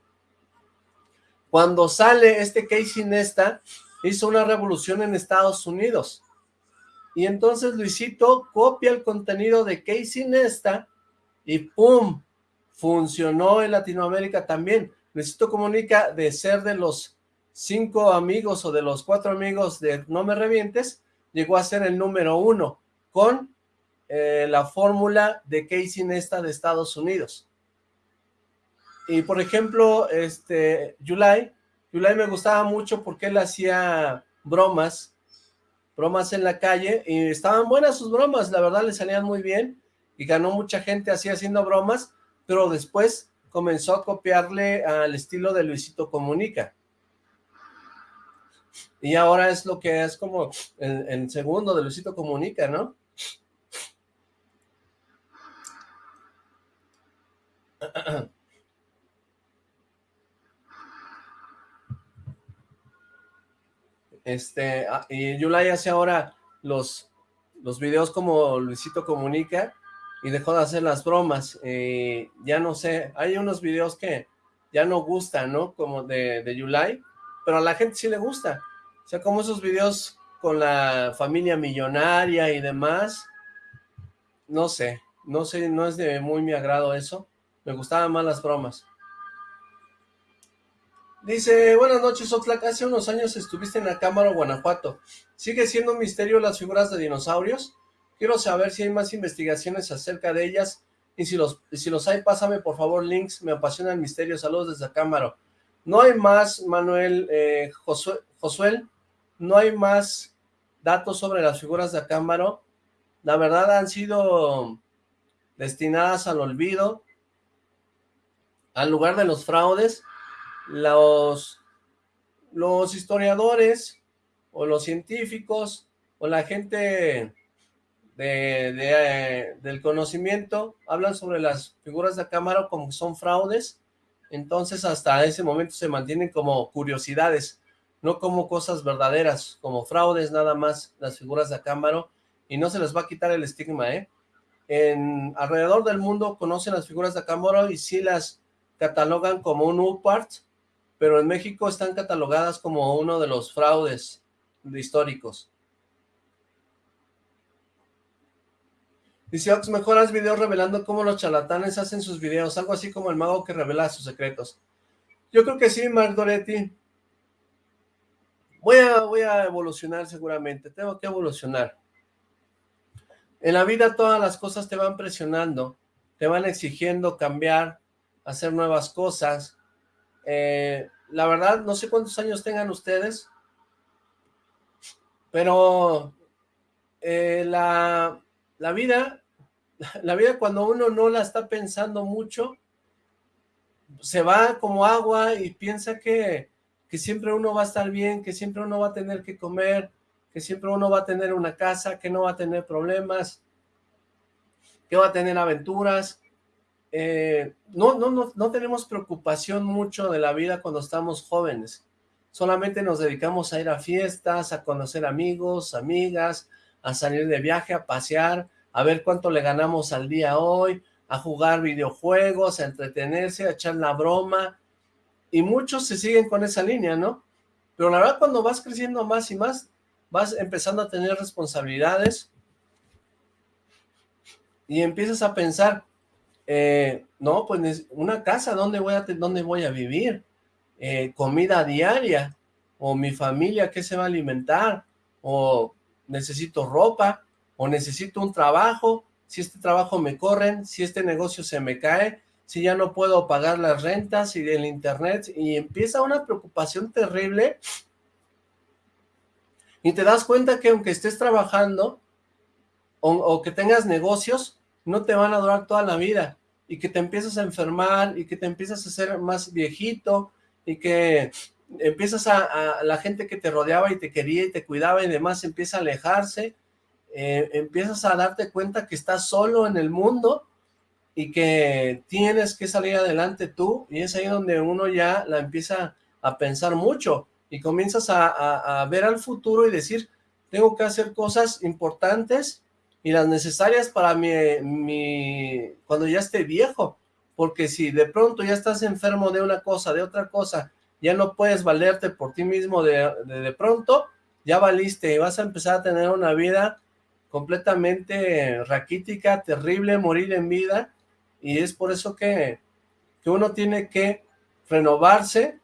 cuando sale este Casey Nesta, hizo una revolución en Estados Unidos. Y entonces Luisito copia el contenido de Casey Nesta y ¡pum! Funcionó en Latinoamérica también. Luisito comunica de ser de los cinco amigos o de los cuatro amigos de No Me Revientes, llegó a ser el número uno con eh, la fórmula de Casey Nesta de Estados Unidos. Y por ejemplo, este, Yulai, Yulai me gustaba mucho porque él hacía bromas, bromas en la calle, y estaban buenas sus bromas, la verdad le salían muy bien, y ganó mucha gente así haciendo bromas, pero después comenzó a copiarle al estilo de Luisito Comunica. Y ahora es lo que es como el, el segundo de Luisito Comunica, ¿no? Este, ah, y Yulai hace ahora los, los videos como Luisito Comunica y dejó de hacer las bromas. Eh, ya no sé, hay unos videos que ya no gustan, ¿no? Como de, de Yulai, pero a la gente sí le gusta. O sea, como esos videos con la familia millonaria y demás, no sé, no sé, no es de muy mi agrado eso. Me gustaban más las bromas. Dice, buenas noches Oxlack, hace unos años estuviste en Cámara Guanajuato. ¿Sigue siendo un misterio las figuras de dinosaurios? Quiero saber si hay más investigaciones acerca de ellas y si los, si los hay, pásame por favor links, me apasiona el misterio. Saludos desde Cámara. No hay más, Manuel, eh, Josuel, no hay más datos sobre las figuras de Acámbaro. La verdad han sido destinadas al olvido, al lugar de los fraudes, los, los historiadores o los científicos o la gente de, del conocimiento, hablan sobre las figuras de cámara como son fraudes, entonces hasta ese momento se mantienen como curiosidades, no como cosas verdaderas, como fraudes nada más las figuras de cámara y no se les va a quitar el estigma, ¿eh? En alrededor del mundo conocen las figuras de cámara y sí las catalogan como un UPART, pero en México están catalogadas como uno de los fraudes históricos. Dice Ox, mejoras videos revelando cómo los charlatanes hacen sus videos, algo así como el mago que revela sus secretos. Yo creo que sí, Mark Doretti. Voy a, voy a evolucionar seguramente, tengo que evolucionar. En la vida todas las cosas te van presionando, te van exigiendo cambiar, hacer nuevas cosas. Eh, la verdad, no sé cuántos años tengan ustedes, pero eh, la, la vida la vida cuando uno no la está pensando mucho, se va como agua y piensa que, que siempre uno va a estar bien, que siempre uno va a tener que comer, que siempre uno va a tener una casa, que no va a tener problemas, que va a tener aventuras. Eh, no, no, no, no tenemos preocupación mucho de la vida cuando estamos jóvenes. Solamente nos dedicamos a ir a fiestas, a conocer amigos, amigas, a salir de viaje, a pasear, a ver cuánto le ganamos al día hoy, a jugar videojuegos, a entretenerse, a echar la broma, y muchos se siguen con esa línea, ¿no? Pero la verdad cuando vas creciendo más y más, vas empezando a tener responsabilidades, y empiezas a pensar, eh, no, pues una casa, ¿dónde voy a, dónde voy a vivir? Eh, comida diaria, o mi familia, ¿qué se va a alimentar? O necesito ropa, o necesito un trabajo, si este trabajo me corren, si este negocio se me cae, si ya no puedo pagar las rentas y el internet, y empieza una preocupación terrible, y te das cuenta que aunque estés trabajando, o, que tengas negocios, no te van a durar toda la vida, y que te empiezas a enfermar, y que te empiezas a ser más viejito, y que empiezas a, la gente que te rodeaba y te quería y te cuidaba y demás empieza a alejarse, eh, empiezas a darte cuenta que estás solo en el mundo y que tienes que salir adelante tú, y es ahí donde uno ya la empieza a pensar mucho, y comienzas a, ver al futuro y decir, tengo que hacer cosas importantes y las necesarias para mi, mi, cuando ya esté viejo, porque si de pronto ya estás enfermo de una cosa, de otra cosa, ya no puedes valerte por ti mismo de, de, pronto, ya valiste y vas a empezar a tener una vida completamente raquítica, terrible, morir en vida, y es por eso que, que uno tiene que renovarse.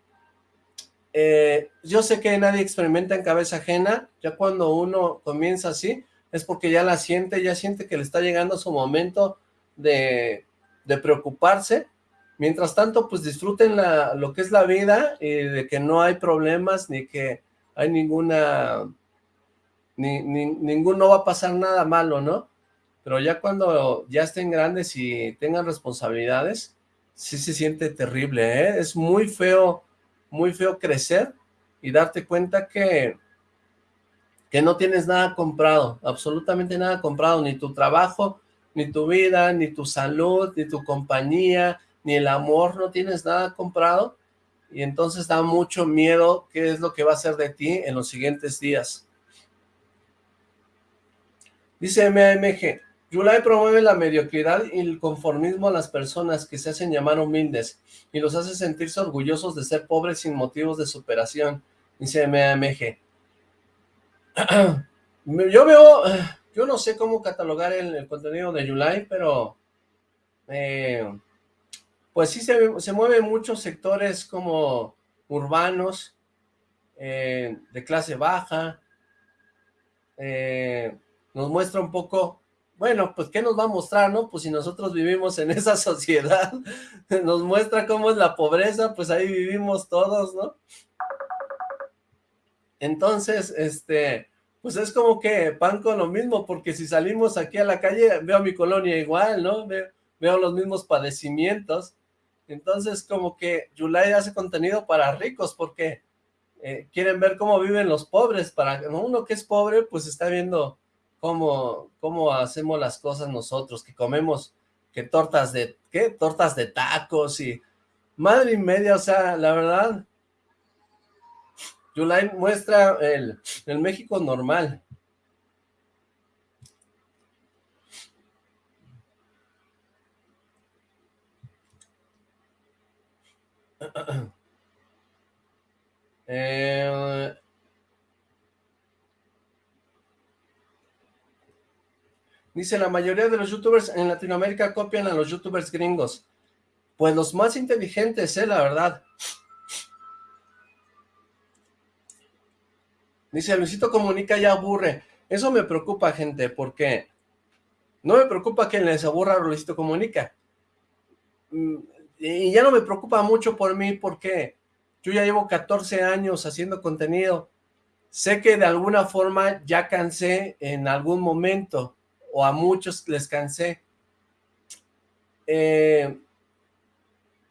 Eh, yo sé que nadie experimenta en cabeza ajena, ya cuando uno comienza así, es porque ya la siente, ya siente que le está llegando su momento de, de preocuparse, mientras tanto, pues disfruten la, lo que es la vida, y de que no hay problemas, ni que hay ninguna ni, ninguno va a pasar nada malo, ¿no? Pero ya cuando ya estén grandes y tengan responsabilidades, sí se siente terrible, ¿eh? Es muy feo, muy feo crecer y darte cuenta que, que no tienes nada comprado, absolutamente nada comprado, ni tu trabajo, ni tu vida, ni tu salud, ni tu compañía, ni el amor, no tienes nada comprado, y entonces da mucho miedo qué es lo que va a ser de ti en los siguientes días. Dice MAMG, Yulai promueve la mediocridad y el conformismo a las personas que se hacen llamar humildes y los hace sentirse orgullosos de ser pobres sin motivos de superación, dice MAMG. yo veo, yo no sé cómo catalogar el, contenido de Yulai, pero eh, pues sí se, se mueve muchos sectores como urbanos, eh, de clase baja, eh, nos muestra un poco, bueno, pues ¿qué nos va a mostrar, no? Pues si nosotros vivimos en esa sociedad, nos muestra cómo es la pobreza, pues ahí vivimos todos, ¿no? Entonces, este, pues es como que pan con lo mismo, porque si salimos aquí a la calle, veo mi colonia igual, ¿no? Veo, los mismos padecimientos, entonces como que Yulai hace contenido para ricos, porque eh, quieren ver cómo viven los pobres, para uno que es pobre, pues está viendo cómo, cómo hacemos las cosas nosotros, que comemos, que tortas de, ¿qué? Tortas de tacos y madre y media, o sea, la verdad, Yulai muestra el, el México normal. Eh, dice, la mayoría de los youtubers en Latinoamérica copian a los youtubers gringos. Pues los más inteligentes, eh, la verdad. Dice, Luisito Comunica ya aburre. Eso me preocupa, gente, porque no me preocupa que les aburra Luisito Comunica. Mm, y ya no me preocupa mucho por mí porque yo ya llevo 14 años haciendo contenido. Sé que de alguna forma ya cansé en algún momento, o a muchos les cansé. Eh,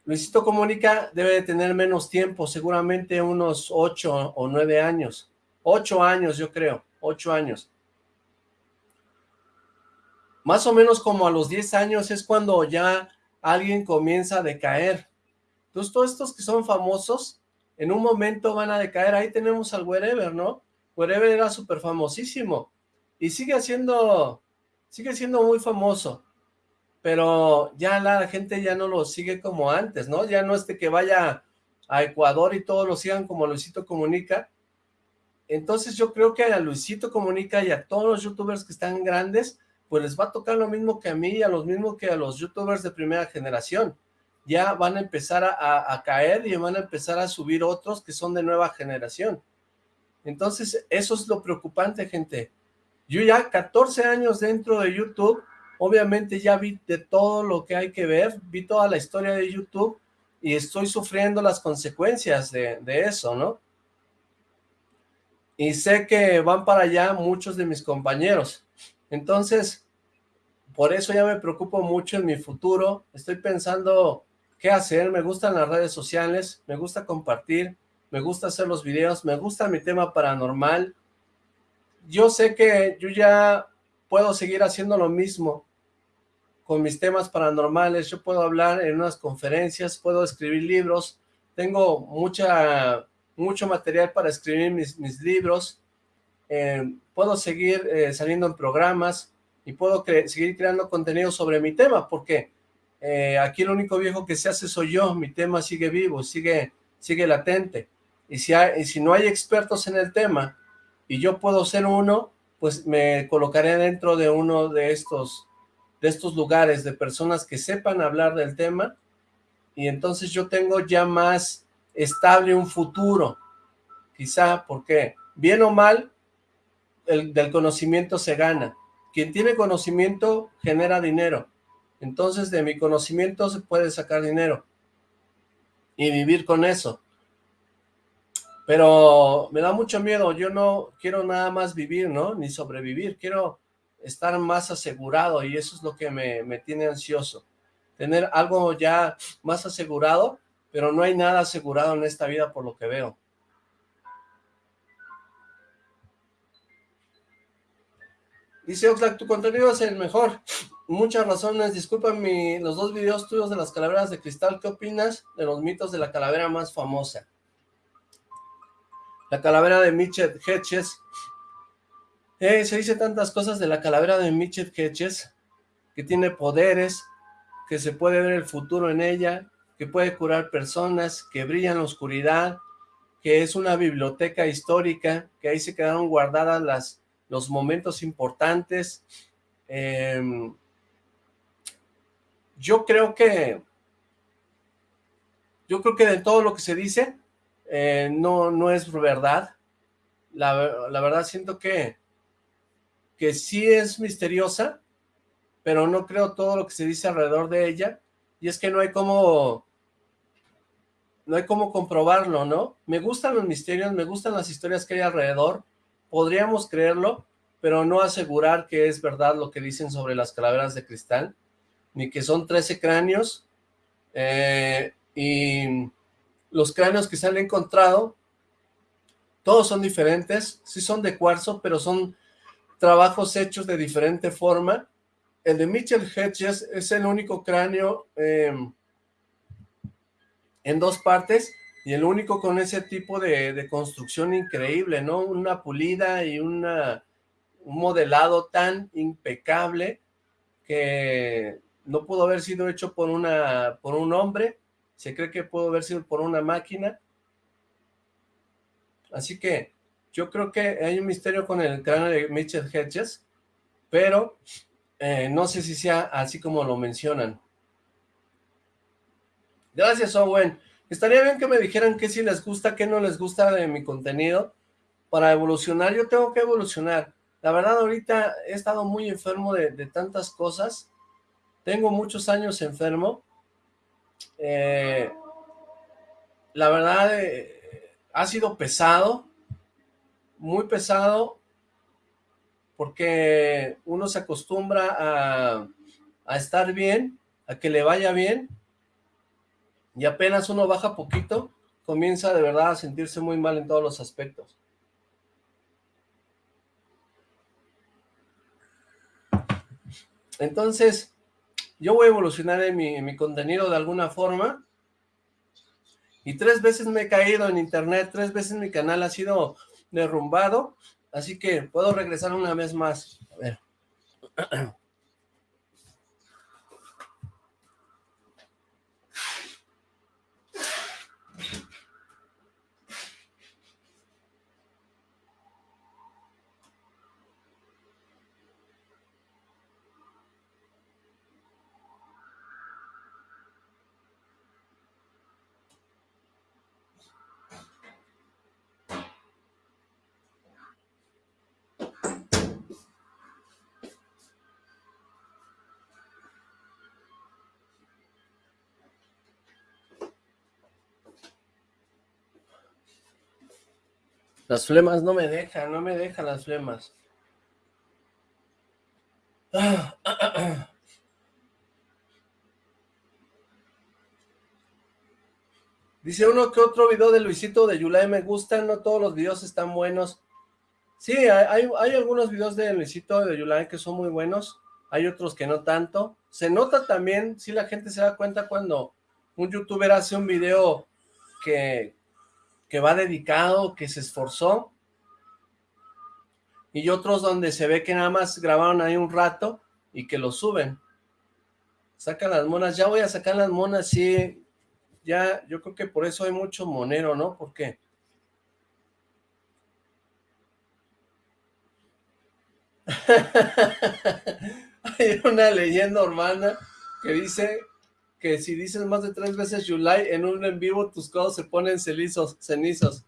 Luisito Comunica debe de tener menos tiempo, seguramente unos 8 o 9 años. 8 años yo creo, 8 años. Más o menos como a los 10 años es cuando ya alguien comienza a decaer. Entonces todos estos que son famosos, en un momento van a decaer. Ahí tenemos al Wherever, ¿no? Wherever era súper famosísimo. Y sigue siendo, sigue siendo muy famoso. Pero ya la gente ya no lo sigue como antes, ¿no? Ya no es de que vaya a Ecuador y todos lo sigan como Luisito Comunica. Entonces yo creo que a Luisito Comunica y a todos los youtubers que están grandes, pues les va a tocar lo mismo que a mí y a los mismos que a los youtubers de primera generación. Ya van a empezar a, caer y van a empezar a subir otros que son de nueva generación. Entonces, eso es lo preocupante, gente. Yo ya 14 años dentro de YouTube, obviamente ya vi de todo lo que hay que ver, vi toda la historia de YouTube y estoy sufriendo las consecuencias de, de eso, ¿no? Y sé que van para allá muchos de mis compañeros. Entonces, por eso ya me preocupo mucho en mi futuro, estoy pensando qué hacer, me gustan las redes sociales, me gusta compartir, me gusta hacer los videos, me gusta mi tema paranormal. Yo sé que yo ya puedo seguir haciendo lo mismo con mis temas paranormales, yo puedo hablar en unas conferencias, puedo escribir libros, tengo mucha, mucho material para escribir mis, mis libros, eh, puedo seguir eh, saliendo en programas y puedo seguir creando contenido sobre mi tema, porque eh, aquí el único viejo que se hace soy yo, mi tema sigue vivo, sigue, sigue latente, y si, hay, y si no hay expertos en el tema, y yo puedo ser uno, pues me colocaré dentro de uno de estos, de estos lugares, de personas que sepan hablar del tema, y entonces yo tengo ya más estable un futuro, quizá, porque bien o mal, del conocimiento se gana. Quien tiene conocimiento genera dinero. Entonces de mi conocimiento se puede sacar dinero. Y vivir con eso. Pero me da mucho miedo. Yo no quiero nada más vivir, ¿no? Ni sobrevivir. Quiero estar más asegurado y eso es lo que me, me tiene ansioso. Tener algo ya más asegurado, pero no hay nada asegurado en esta vida por lo que veo. Dice Oxlack, tu contenido es el mejor. Muchas razones. Disculpa los dos videos tuyos de las calaveras de cristal. ¿Qué opinas de los mitos de la calavera más famosa? La calavera de Mitchell Hedges. Eh, se dice tantas cosas de la calavera de Mitchell Hedges, que tiene poderes, que se puede ver el futuro en ella, que puede curar personas, que brilla en la oscuridad, que es una biblioteca histórica, que ahí se quedaron guardadas las los momentos importantes. Em, yo creo que, yo creo que de todo lo que se dice, eh, no, no es verdad. La, verdad siento que, que sí es misteriosa, pero no creo todo lo que se dice alrededor de ella, y es que no hay como, no hay como comprobarlo, ¿no? Me gustan los misterios, me gustan las historias que hay alrededor, podríamos creerlo, pero no asegurar que es verdad lo que dicen sobre las calaveras de cristal, ni que son 13 cráneos, eh, y los cráneos que se han encontrado, todos son diferentes, sí son de cuarzo, pero son trabajos hechos de diferente forma. El de Mitchell Hedges es el único cráneo em, en dos partes y el único con ese tipo de, construcción increíble, ¿no? Una pulida y un modelado tan impecable que no pudo haber sido hecho por, una, por un hombre, se cree que pudo haber sido por una máquina. Así que yo creo que hay un misterio con el cráneo de Mitchell Hedges, pero eh, no sé si sea así como lo mencionan. Gracias, Owen. Estaría bien que me dijeran qué sí les gusta, qué no les gusta de mi contenido. Para evolucionar, yo tengo que evolucionar. La verdad, ahorita he estado muy enfermo de, tantas cosas. Tengo muchos años enfermo. Eh, la verdad, eh, ha sido pesado muy pesado porque uno se acostumbra a estar bien, a que le vaya bien, y apenas uno baja poquito, comienza de verdad a sentirse muy mal en todos los aspectos. Entonces, yo voy a evolucionar en mi, mi, contenido de alguna forma, y tres veces me he caído en internet, tres veces mi canal ha sido derrumbado, así que puedo regresar una vez más. A ver. Las flemas no me dejan, no me dejan las flemas. Dice uno que otro video de Luisito de Yulai me gustan, no todos los videos están buenos. Sí, hay, hay algunos videos de Luisito de Yulai que son muy buenos, hay otros que no tanto. Se nota también, si la gente se da cuenta cuando un youtuber hace un video que, que va dedicado, que se esforzó, y otros donde se ve que nada más grabaron ahí un rato y que lo suben. Sacan las monas, ya voy a sacar las monas, sí, ya, yo creo que por eso hay mucho monero, ¿no? ¿Por qué? hay una leyenda urbana que dice que si dices más de tres veces Yulai en un en vivo, tus codos se ponen cenizos, cenizos.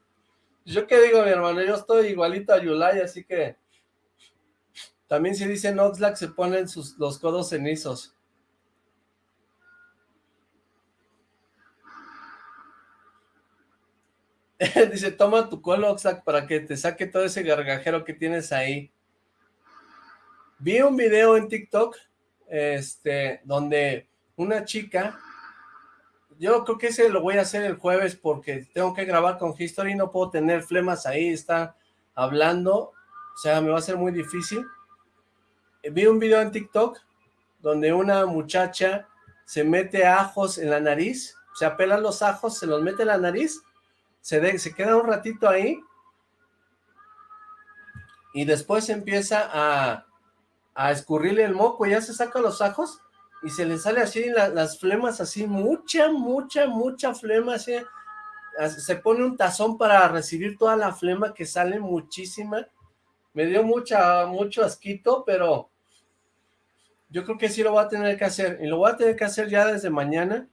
¿Yo qué digo, mi hermano? Yo estoy igualito a Yulai, así que... También si dicen Oxlack, se ponen sus, los codos cenizos. Dice, toma tu colo, Oxlack, para que te saque todo ese gargajero que tienes ahí. Vi un video en TikTok, este, donde una chica, yo creo que ese lo voy a hacer el jueves porque tengo que grabar con History, no puedo tener flemas ahí, está hablando, o sea, me va a ser muy difícil. Vi un video en TikTok donde una muchacha se mete ajos en la nariz, se apela los ajos, se los mete en la nariz, se, se queda un ratito ahí y después empieza a, a escurrirle el moco, y ya se saca los ajos y se le sale así las flemas, así, mucha, mucha, mucha flema, así, se pone un tazón para recibir toda la flema que sale muchísima, me dio mucha, mucho asquito, pero yo creo que sí lo voy a tener que hacer, y lo voy a tener que hacer ya desde mañana,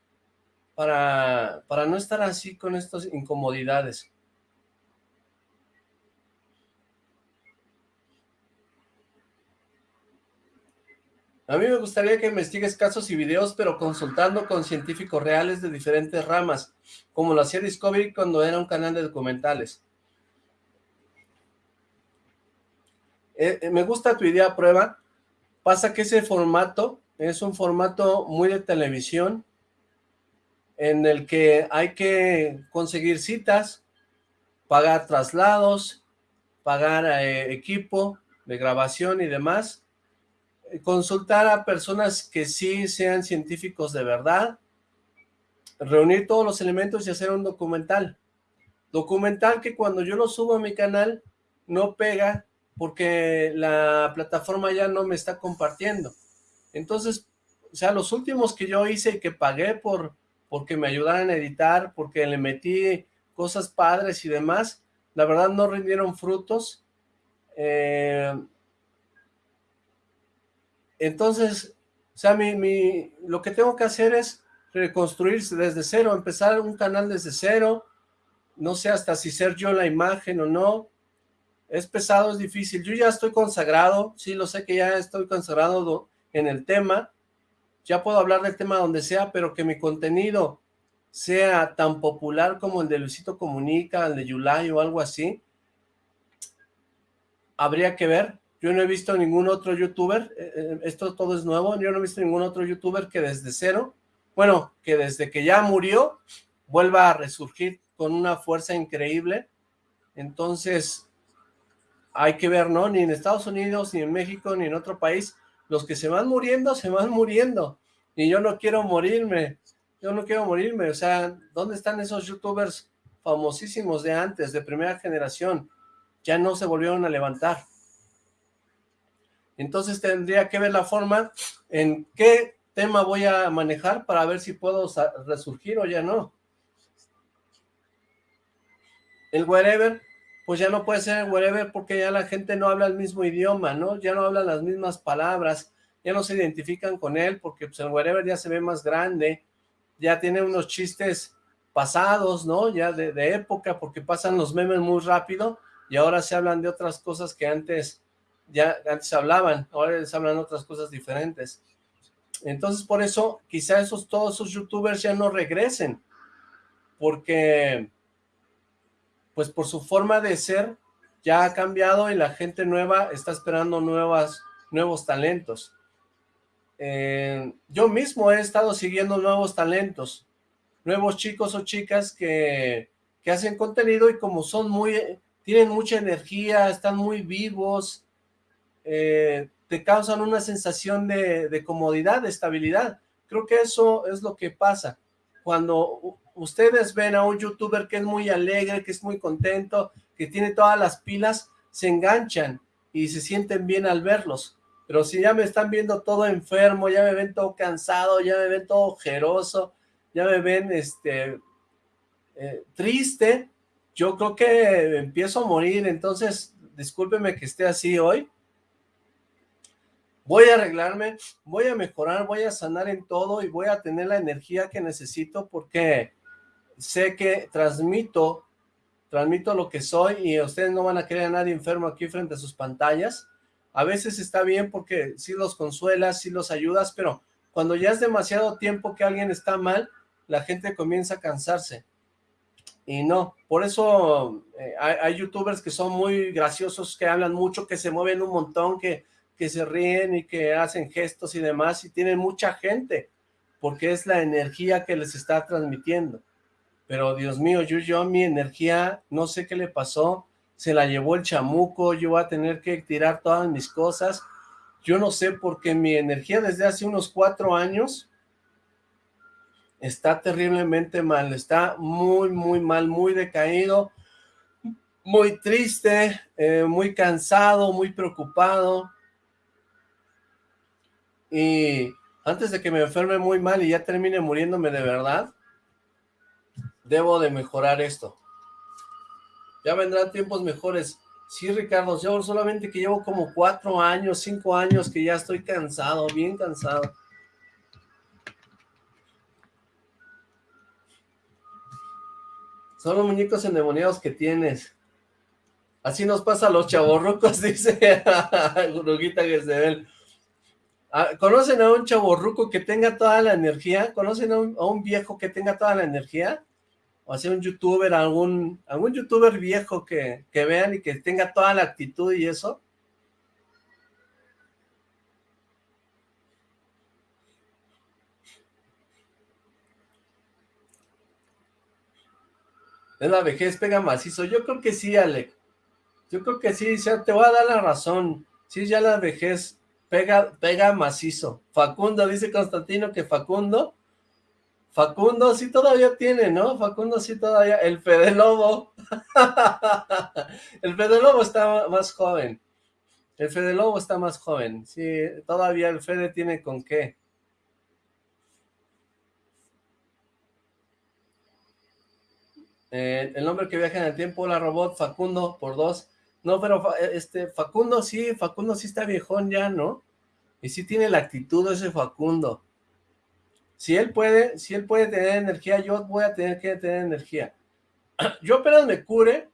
para, para no estar así con estas incomodidades. A mí me gustaría que investigues casos y videos, pero consultando con científicos reales de diferentes ramas, como lo hacía Discovery cuando era un canal de documentales. Eh, eh, me gusta tu idea prueba. Pasa que ese formato es un formato muy de televisión, en el que hay que conseguir citas, pagar traslados, pagar eh, equipo, de grabación y demás, consultar a personas que sí sean científicos de verdad, reunir todos los elementos y hacer un documental. Documental que cuando yo lo subo a mi canal no pega porque la plataforma ya no me está compartiendo. Entonces, o sea, los últimos que yo hice y que pagué por porque me ayudaran a editar, porque le metí cosas padres y demás, la verdad no rindieron frutos. Eh, entonces, o sea, mi, lo que tengo que hacer es reconstruirse desde cero, empezar un canal desde cero, no sé hasta si ser yo la imagen o no, es pesado, es difícil, yo ya estoy consagrado, sí lo sé que ya estoy consagrado en el tema, ya puedo hablar del tema donde sea, pero que mi contenido sea tan popular como el de Luisito Comunica, el de Yulai o algo así, habría que ver, yo no he visto ningún otro youtuber, eh, eh, esto todo es nuevo, yo no he visto ningún otro youtuber que desde cero, bueno, que desde que ya murió, vuelva a resurgir con una fuerza increíble, entonces hay que ver, ¿no? Ni en Estados Unidos, ni en México, ni en otro país, los que se van muriendo, se van muriendo, y yo no quiero morirme, yo no quiero morirme, o sea, ¿dónde están esos youtubers famosísimos de antes, de primera generación? Ya no se volvieron a levantar. Entonces tendría que ver la forma en qué tema voy a manejar para ver si puedo resurgir o ya no. El wherever, pues ya no puede ser el wherever porque ya la gente no habla el mismo idioma, ¿no? Ya no habla las mismas palabras, ya no se identifican con él porque pues, el wherever ya se ve más grande, ya tiene unos chistes pasados, ¿no? Ya de época porque pasan los memes muy rápido y ahora se hablan de otras cosas que antes ya antes hablaban, ahora les hablan otras cosas diferentes. Entonces, por eso, quizá esos, todos esos youtubers ya no regresen, porque, pues por su forma de ser, ya ha cambiado y la gente nueva está esperando nuevas, nuevos talentos. Eh, yo mismo he estado siguiendo nuevos talentos, nuevos chicos o chicas que, que hacen contenido y como son muy, tienen mucha energía, están muy vivos, eh, te causan una sensación de, comodidad, de estabilidad. Creo que eso es lo que pasa. Cuando ustedes ven a un youtuber que es muy alegre, que es muy contento, que tiene todas las pilas, se enganchan y se sienten bien al verlos. Pero si ya me están viendo todo enfermo, ya me ven todo cansado, ya me ven todo ojeroso, ya me ven este eh, triste, yo creo que empiezo a morir. Entonces, discúlpeme que esté así hoy, voy a arreglarme, voy a mejorar, voy a sanar en todo y voy a tener la energía que necesito porque sé que transmito, transmito lo que soy y ustedes no van a querer a nadie enfermo aquí frente a sus pantallas. A veces está bien porque sí los consuelas, sí los ayudas, pero cuando ya es demasiado tiempo que alguien está mal, la gente comienza a cansarse. Y no, por eso eh, hay, hay youtubers que son muy graciosos, que hablan mucho, que se mueven un montón, que que se ríen y que hacen gestos y demás, y tienen mucha gente, porque es la energía que les está transmitiendo. Pero Dios mío, yo, yo mi energía, no sé qué le pasó, se la llevó el chamuco, yo voy a tener que tirar todas mis cosas, yo no sé, porque mi energía desde hace unos cuatro años está terriblemente mal, está muy, muy mal, muy decaído, muy triste, eh, muy cansado, muy preocupado, y antes de que me enferme muy mal y ya termine muriéndome de verdad, debo de mejorar esto. Ya vendrán tiempos mejores. Sí, Ricardo, yo solamente que llevo como cuatro años, cinco años que ya estoy cansado, bien cansado. Son los muñecos endemoniados que tienes. Así nos pasa a los chavorrucos, dice Gruguita Gesebel. Ah, ¿Conocen a un chaborruco que tenga toda la energía? ¿Conocen a un, viejo que tenga toda la energía? O sea, un youtuber, algún, algún youtuber viejo que, que vean y que tenga toda la actitud y eso. Es la vejez, pega macizo. Yo creo que sí, Alec. Yo creo que sí, o te voy a dar la razón. Sí, ya la vejez pega, pega macizo. Facundo, dice Constantino que Facundo, Facundo sí todavía tiene, ¿no? Facundo sí todavía, el Fede Lobo, el Fede Lobo está más joven, el Fede Lobo está más joven, sí, todavía el Fede tiene con qué. Eh, el hombre que viaja en el tiempo, la robot, Facundo, por dos. No, pero este Facundo sí, Facundo sí está viejón ya, ¿no? Y sí tiene la actitud ese Facundo. Si él puede, si él puede tener energía, yo voy a tener que tener energía. Yo apenas me cure,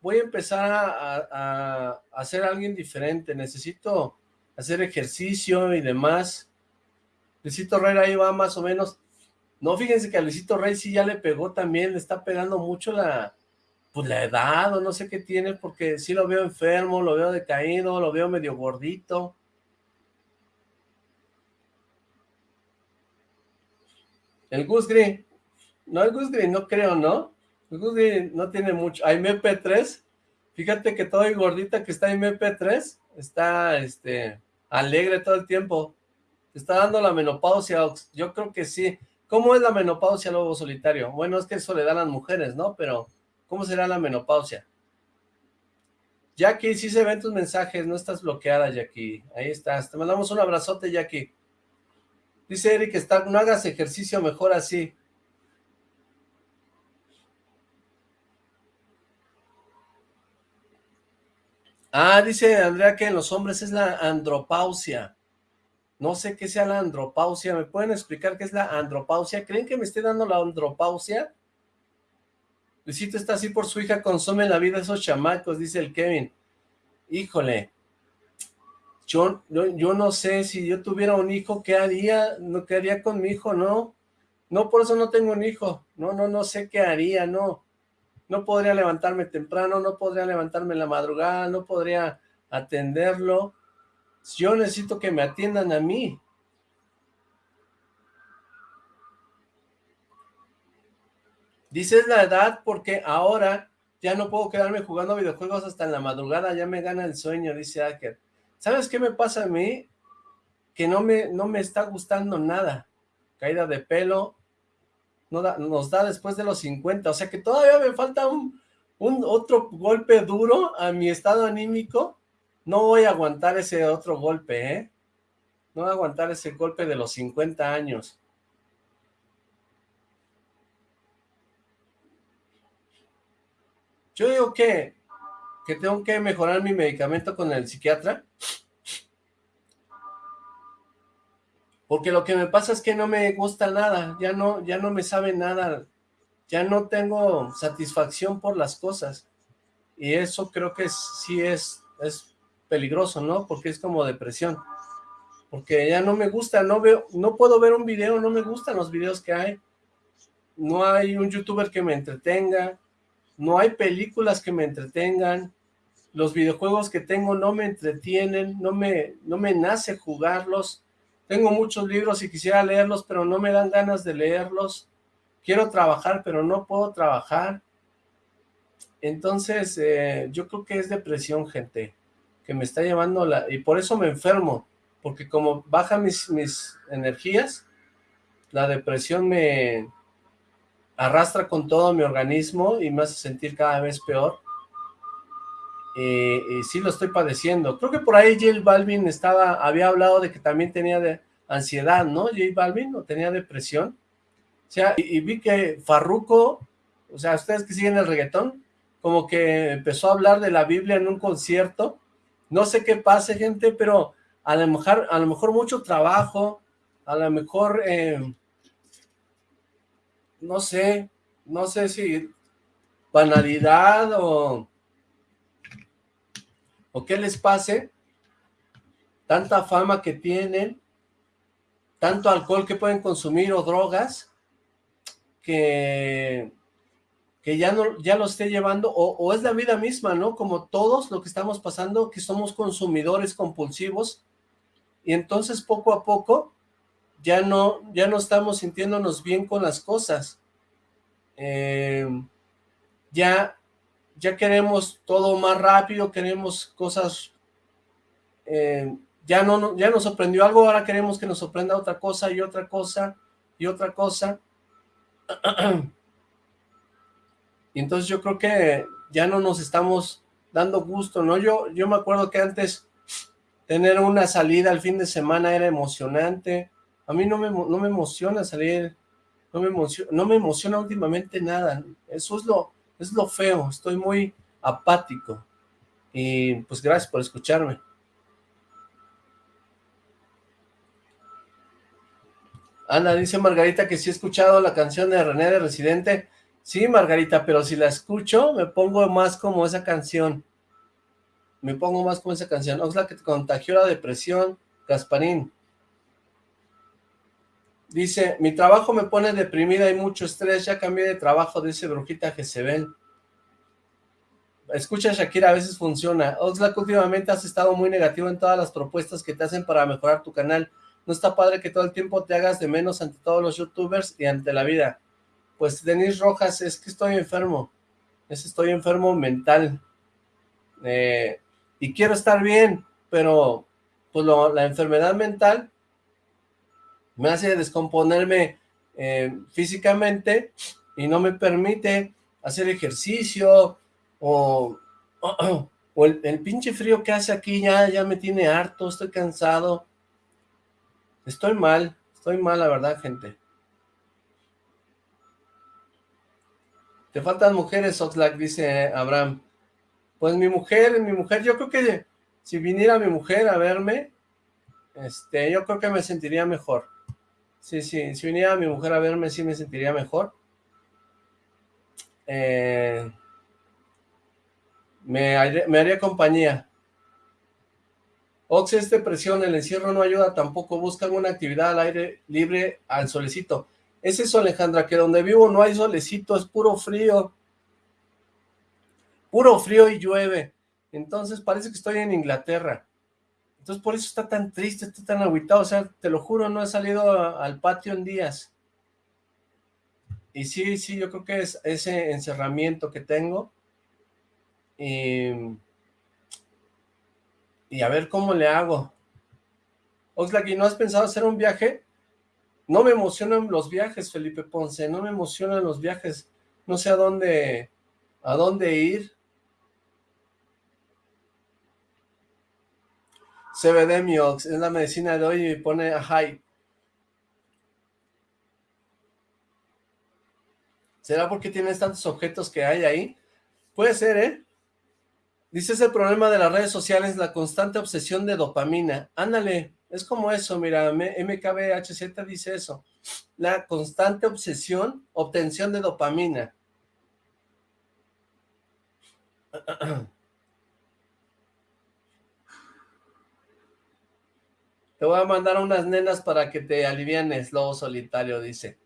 voy a empezar a, a, ser alguien diferente. Necesito hacer ejercicio y demás. Luisito Herrera ahí va más o menos. No, fíjense que a Luisito Rey sí ya le pegó también, le está pegando mucho la, pues la edad o no sé qué tiene, porque sí lo veo enfermo, lo veo decaído, lo veo medio gordito. El Gus Green, no, el Gus Green no creo, ¿no? El Gus Green no tiene mucho, hay MP3, fíjate que todo el gordita que está en MP3, está, este, alegre todo el tiempo, está dando la menopausia, yo creo que sí, ¿Cómo es la menopausia, lobo solitario? Bueno, es que eso le dan las mujeres, ¿no? Pero, ¿cómo será la menopausia? Jackie, sí se ven tus mensajes, no estás bloqueada, Jackie. Ahí estás. Te mandamos un abrazote, Jackie. Dice Eric, está, no hagas ejercicio, mejor así. Ah, dice Andrea que en los hombres es la andropausia. No sé qué sea la andropausia. ¿Me pueden explicar qué es la andropausia? ¿Creen que me esté dando la andropausia? Luisito está así por su hija, consume la vida esos chamacos, dice el Kevin. Híjole. Yo, yo, no sé, si yo tuviera un hijo, ¿qué haría? ¿No, ¿Qué haría con mi hijo? No. No, por eso no tengo un hijo. No, no, no sé qué haría, no. No podría levantarme temprano, no podría levantarme en la madrugada, no podría atenderlo yo necesito que me atiendan a mí. Dices la edad porque ahora ya no puedo quedarme jugando videojuegos hasta en la madrugada, ya me gana el sueño, dice Aker. ¿Sabes qué me pasa a mí? Que no me, no me está gustando nada. Caída de pelo, no nos da después de los 50, o sea que todavía me falta un, un otro golpe duro a mi estado anímico no voy a aguantar ese otro golpe, ¿eh? No voy a aguantar ese golpe de los 50 años. Yo digo que, que tengo que mejorar mi medicamento con el psiquiatra. Porque lo que me pasa es que no me gusta nada, ya no, ya no me sabe nada, ya no tengo satisfacción por las cosas. Y eso creo que sí es, es peligroso, ¿no? Porque es como depresión. Porque ya no me gusta, no veo, no puedo ver un video, no me gustan los videos que hay. No hay un youtuber que me entretenga, no hay películas que me entretengan, los videojuegos que tengo no me entretienen, no me, no me nace jugarlos. Tengo muchos libros y quisiera leerlos, pero no me dan ganas de leerlos. Quiero trabajar, pero no puedo trabajar. Entonces, eh, yo creo que es depresión, gente que me está llevando la... y por eso me enfermo, porque como baja mis, mis energías, la depresión me arrastra con todo mi organismo y me hace sentir cada vez peor. y sí lo estoy padeciendo. Creo que por ahí J Balvin estaba, había hablado de que también tenía de ansiedad, ¿no? J Balvin, ¿no? Tenía depresión. O sea, y, vi que Farruko, o sea, ustedes que siguen el reggaetón, como que empezó a hablar de la Biblia en un concierto, no sé qué pase, gente, pero a lo mejor, a lo mejor mucho trabajo, a lo mejor, eh, no sé, no sé si banalidad o, o qué les pase, tanta fama que tienen, tanto alcohol que pueden consumir o drogas, que que ya, no, ya lo esté llevando, o, es la vida misma, ¿no? Como todos lo que estamos pasando, que somos consumidores compulsivos, y entonces poco a poco ya no, ya no estamos sintiéndonos bien con las cosas. Em, ya, ya queremos todo más rápido, queremos cosas eh, ya, no, ya nos sorprendió algo, ahora queremos que nos sorprenda otra cosa y otra cosa y otra cosa. y entonces yo creo que ya no nos estamos dando gusto, ¿no? Yo, yo me acuerdo que antes tener una salida al fin de semana era emocionante. A mí no me, no me emociona salir, no me emociona, no me emociona últimamente nada. Eso es lo, es lo feo, estoy muy apático. Y pues gracias por escucharme. Ana, dice Margarita que sí he escuchado la canción de René de Residente. Sí, Margarita, pero si la escucho, me pongo más como esa canción. Me pongo más como esa canción. Oxla que contagió la depresión, Gasparín. Dice, mi trabajo me pone deprimida, hay mucho estrés, ya cambié de trabajo, dice Brujita Jezebel. Escucha Shakira, a veces funciona. Oxlack, últimamente has estado muy negativo en todas las propuestas que te hacen para mejorar tu canal. No está padre que todo el tiempo te hagas de menos ante todos los youtubers y ante la vida. Pues Denis Rojas, es que estoy enfermo. Es estoy enfermo mental. Eh, y quiero estar bien, pero pues la enfermedad mental me hace descomponerme eh, físicamente y no me permite hacer ejercicio o, el, pinche frío que hace aquí ya, ya me tiene harto, estoy cansado Estoy mal, estoy mal, la verdad, gente. Te faltan mujeres, Oxlack, dice Abraham. Pues mi mujer, mi mujer, yo creo que si viniera mi mujer a verme, este, yo creo que me sentiría mejor. Sí, sí, si viniera mi mujer a verme, sí me sentiría mejor. Eh, me, haría compañía. Ox es depresión, el encierro no ayuda tampoco, buscan una actividad al aire libre, al solecito. Es eso, Alejandra, que donde vivo no hay solecito, es puro frío. Puro frío y llueve. Entonces parece que estoy en Inglaterra. Entonces por eso está tan triste, está tan aguitado. O sea, te lo juro, no he salido al patio en días. Y sí, sí, yo creo que es ese encerramiento que tengo. Y a ver cómo le hago. Oxlack, ¿y no has pensado hacer un viaje? No me emocionan los viajes, Felipe Ponce, no me emocionan los viajes. No sé a dónde, a dónde ir. CBD Miox, es la medicina de hoy y pone a high. ¿Será porque tienes tantos objetos que hay ahí? Puede ser, ¿eh? Dice, es el problema de las redes sociales, la constante obsesión de dopamina. Ándale, es como eso, mira, MKBHZ dice eso. La constante obsesión, obtención de dopamina. Te voy a mandar unas nenas para que te alivianes, lobo solitario, dice.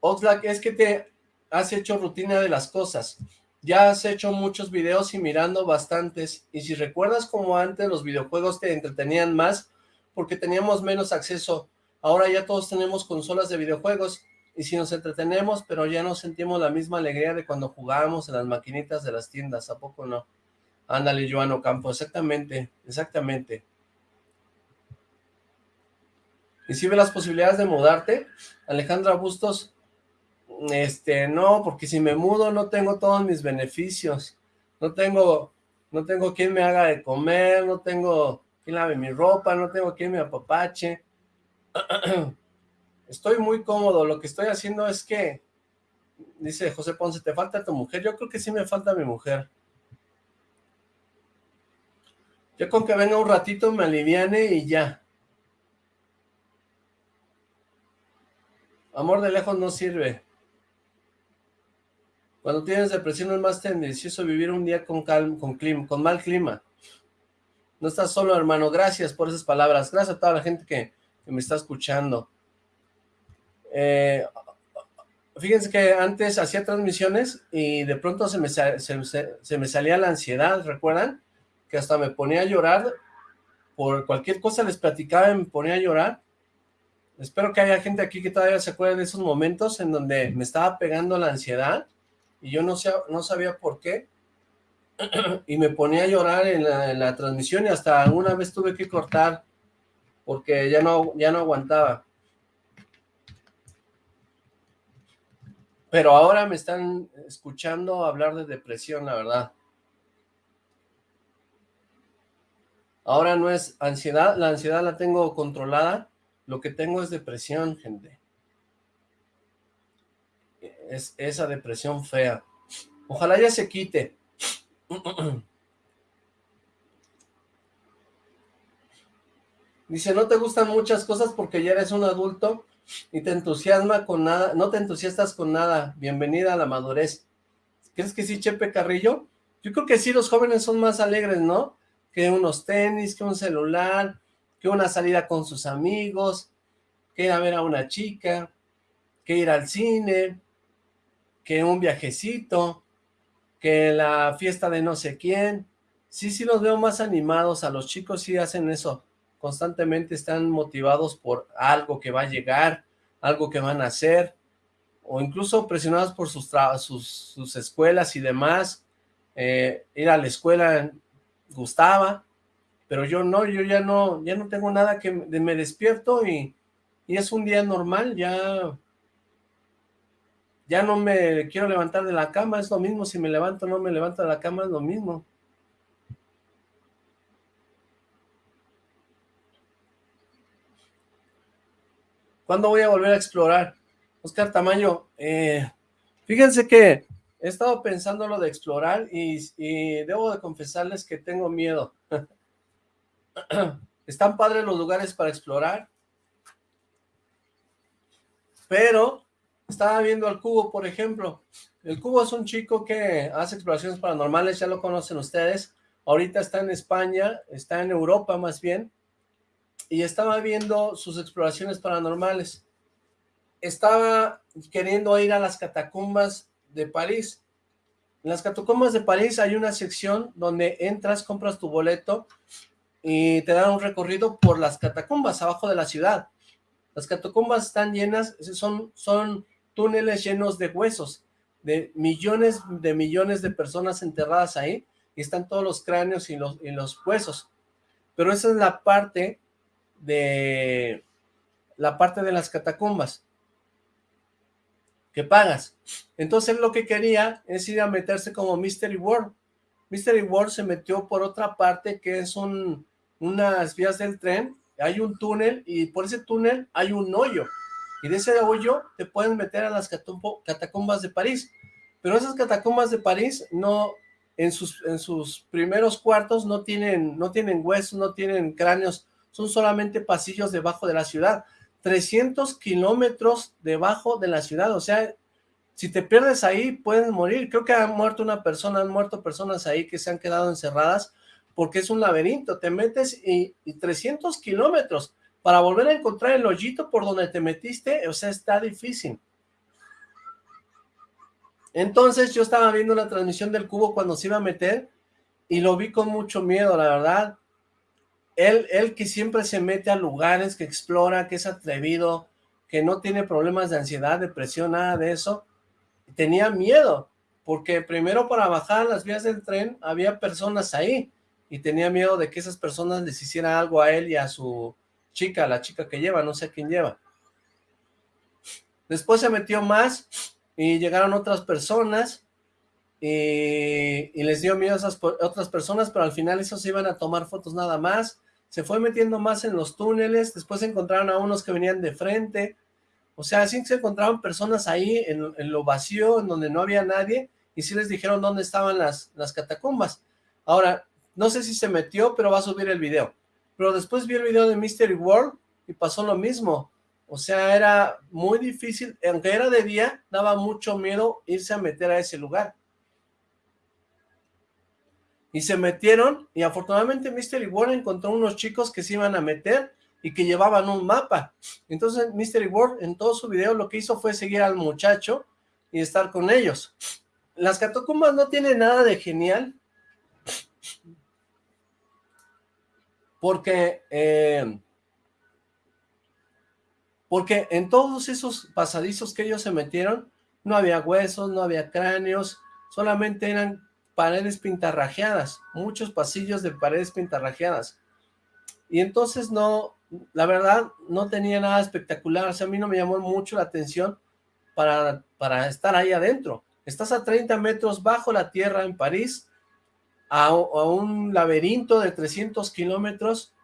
Oxlack, es que te has hecho rutina de las cosas. Ya has hecho muchos videos y mirando bastantes. Y si recuerdas como antes los videojuegos te entretenían más porque teníamos menos acceso. Ahora ya todos tenemos consolas de videojuegos y si nos entretenemos, pero ya no sentimos la misma alegría de cuando jugábamos en las maquinitas de las tiendas, ¿a poco no? Ándale, Joano Campo, exactamente, exactamente. ¿Y si ve las posibilidades de mudarte? Alejandra Bustos, este, no, porque si me mudo no tengo todos mis beneficios, no tengo, no tengo quien me haga de comer, no tengo quien lave mi ropa, no tengo quien me apapache, estoy muy cómodo, lo que estoy haciendo es que, dice José Ponce, ¿te falta tu mujer? Yo creo que sí me falta mi mujer. Yo con que venga un ratito me aliviane y ya. Amor de lejos no sirve. Cuando tienes depresión es más tendencioso vivir un día con, con, clima, con mal clima. No estás solo, hermano. Gracias por esas palabras. Gracias a toda la gente que, me está escuchando. Eh, fíjense que antes hacía transmisiones y de pronto se me, salía la ansiedad, ¿recuerdan? Que hasta me ponía a llorar. Por cualquier cosa les platicaba y me ponía a llorar. Espero que haya gente aquí que todavía se acuerde de esos momentos en donde me estaba pegando la ansiedad y yo no, no sabía por qué. y me ponía a llorar en la, en la, transmisión y hasta alguna vez tuve que cortar porque ya no, ya no aguantaba. Pero ahora me están escuchando hablar de depresión, la verdad. Ahora no es ansiedad, la ansiedad la tengo controlada, lo que tengo es depresión, gente. Es esa depresión fea. Ojalá ya se quite. Dice, no te gustan muchas cosas porque ya eres un adulto y te entusiasma con nada, no te entusiastas con nada. Bienvenida a la madurez. ¿Crees que sí, Chepe Carrillo? Yo creo que sí, los jóvenes son más alegres, ¿no? Que unos tenis, que un celular, que una salida con sus amigos, que ir a ver a una chica, que ir al cine, que un viajecito, que la fiesta de no sé quién. Sí, sí los veo más animados, a los chicos sí hacen eso, constantemente están motivados por algo que va a llegar, algo que van a hacer, o incluso presionados por sus, sus, sus escuelas y demás, eh, ir a la escuela gustaba, pero yo no, yo ya no, ya no tengo nada que me despierto y, y es un día normal, ya ya no me quiero levantar de la cama, es lo mismo, si me levanto o no me levanto de la cama, es lo mismo. ¿Cuándo voy a volver a explorar? Oscar Tamayo, eh, fíjense que he estado pensando lo de explorar y, debo de confesarles que tengo miedo. Están padres los lugares para explorar, pero estaba viendo al Cubo, por ejemplo. El Cubo es un chico que hace exploraciones paranormales, ya lo conocen ustedes. Ahorita está en España, está en Europa más bien, y estaba viendo sus exploraciones paranormales. Estaba queriendo ir a las catacumbas de París. En las catacumbas de París hay una sección donde entras, compras tu boleto y te dan un recorrido por las catacumbas abajo de la ciudad. Las catacumbas están llenas, son, son túneles llenos de huesos, de millones de millones de personas enterradas ahí, y están todos los cráneos y los, y los huesos. Pero esa es la parte de la parte de las catacumbas que pagas. Entonces lo que quería es ir a meterse como Mystery World. Mystery World se metió por otra parte que es un, unas vías del tren, hay un túnel y por ese túnel hay un hoyo y de ese hoyo te pueden meter a las catacumbas de París, pero esas catacumbas de París no, en sus, en sus primeros cuartos no tienen, no tienen huesos, no tienen cráneos, son solamente pasillos debajo de la ciudad, 300 kilómetros debajo de la ciudad, o sea, si te pierdes ahí puedes morir, creo que ha muerto una persona, han muerto personas ahí que se han quedado encerradas porque es un laberinto, te metes y, y 300 kilómetros, para volver a encontrar el hoyito por donde te metiste, o sea, está difícil. Entonces yo estaba viendo la transmisión del cubo cuando se iba a meter y lo vi con mucho miedo, la verdad. Él, él que siempre se mete a lugares, que explora, que es atrevido, que no tiene problemas de ansiedad, depresión, nada de eso, tenía miedo, porque primero para bajar las vías del tren había personas ahí, y tenía miedo de que esas personas les hicieran algo a él y a su, chica, la chica que lleva, no sé quién lleva. Después se metió más y llegaron otras personas y, les dio miedo a esas otras personas, pero al final esos iban a tomar fotos nada más. Se fue metiendo más en los túneles, después encontraron a unos que venían de frente, o sea, así se encontraron personas ahí en, en, lo vacío, en donde no había nadie, y sí les dijeron dónde estaban las, las catacumbas. Ahora, no sé si se metió, pero va a subir el video. Pero después vi el video de Mystery World y pasó lo mismo. O sea, era muy difícil, aunque era de día, daba mucho miedo irse a meter a ese lugar. Y se metieron, y afortunadamente Mystery World encontró unos chicos que se iban a meter y que llevaban un mapa. Entonces Mystery World en todo su video lo que hizo fue seguir al muchacho y estar con ellos. Las catacumbas no tienen nada de genial, porque eh, porque en todos esos pasadizos que ellos se metieron, no había huesos, no había cráneos, solamente eran paredes pintarrajeadas, muchos pasillos de paredes pintarrajeadas. Y entonces no, la verdad, no tenía nada espectacular, o sea, a mí no me llamó mucho la atención para, para estar ahí adentro. Estás a 30 metros bajo la tierra en París, a, a un laberinto de 300 kilómetros,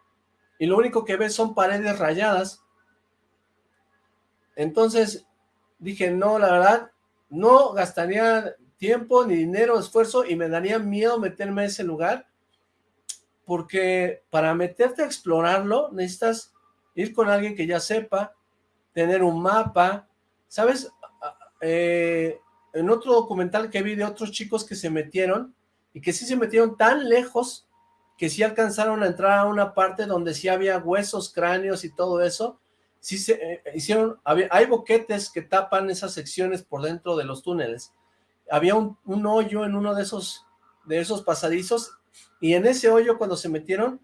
y lo único que ves son paredes rayadas. Entonces dije, no, la verdad, no gastaría tiempo, ni dinero, esfuerzo, y me daría miedo meterme a ese lugar, porque para meterte a explorarlo necesitas ir con alguien que ya sepa, tener un mapa, ¿sabes? Eh, en otro documental que vi de otros chicos que se metieron, y que sí se metieron tan lejos, que sí alcanzaron a entrar a una parte donde sí había huesos, cráneos y todo eso, sí se eh, hicieron, hay boquetes que tapan esas secciones por dentro de los túneles, había un, hoyo en uno de esos, de esos pasadizos, y en ese hoyo cuando se metieron,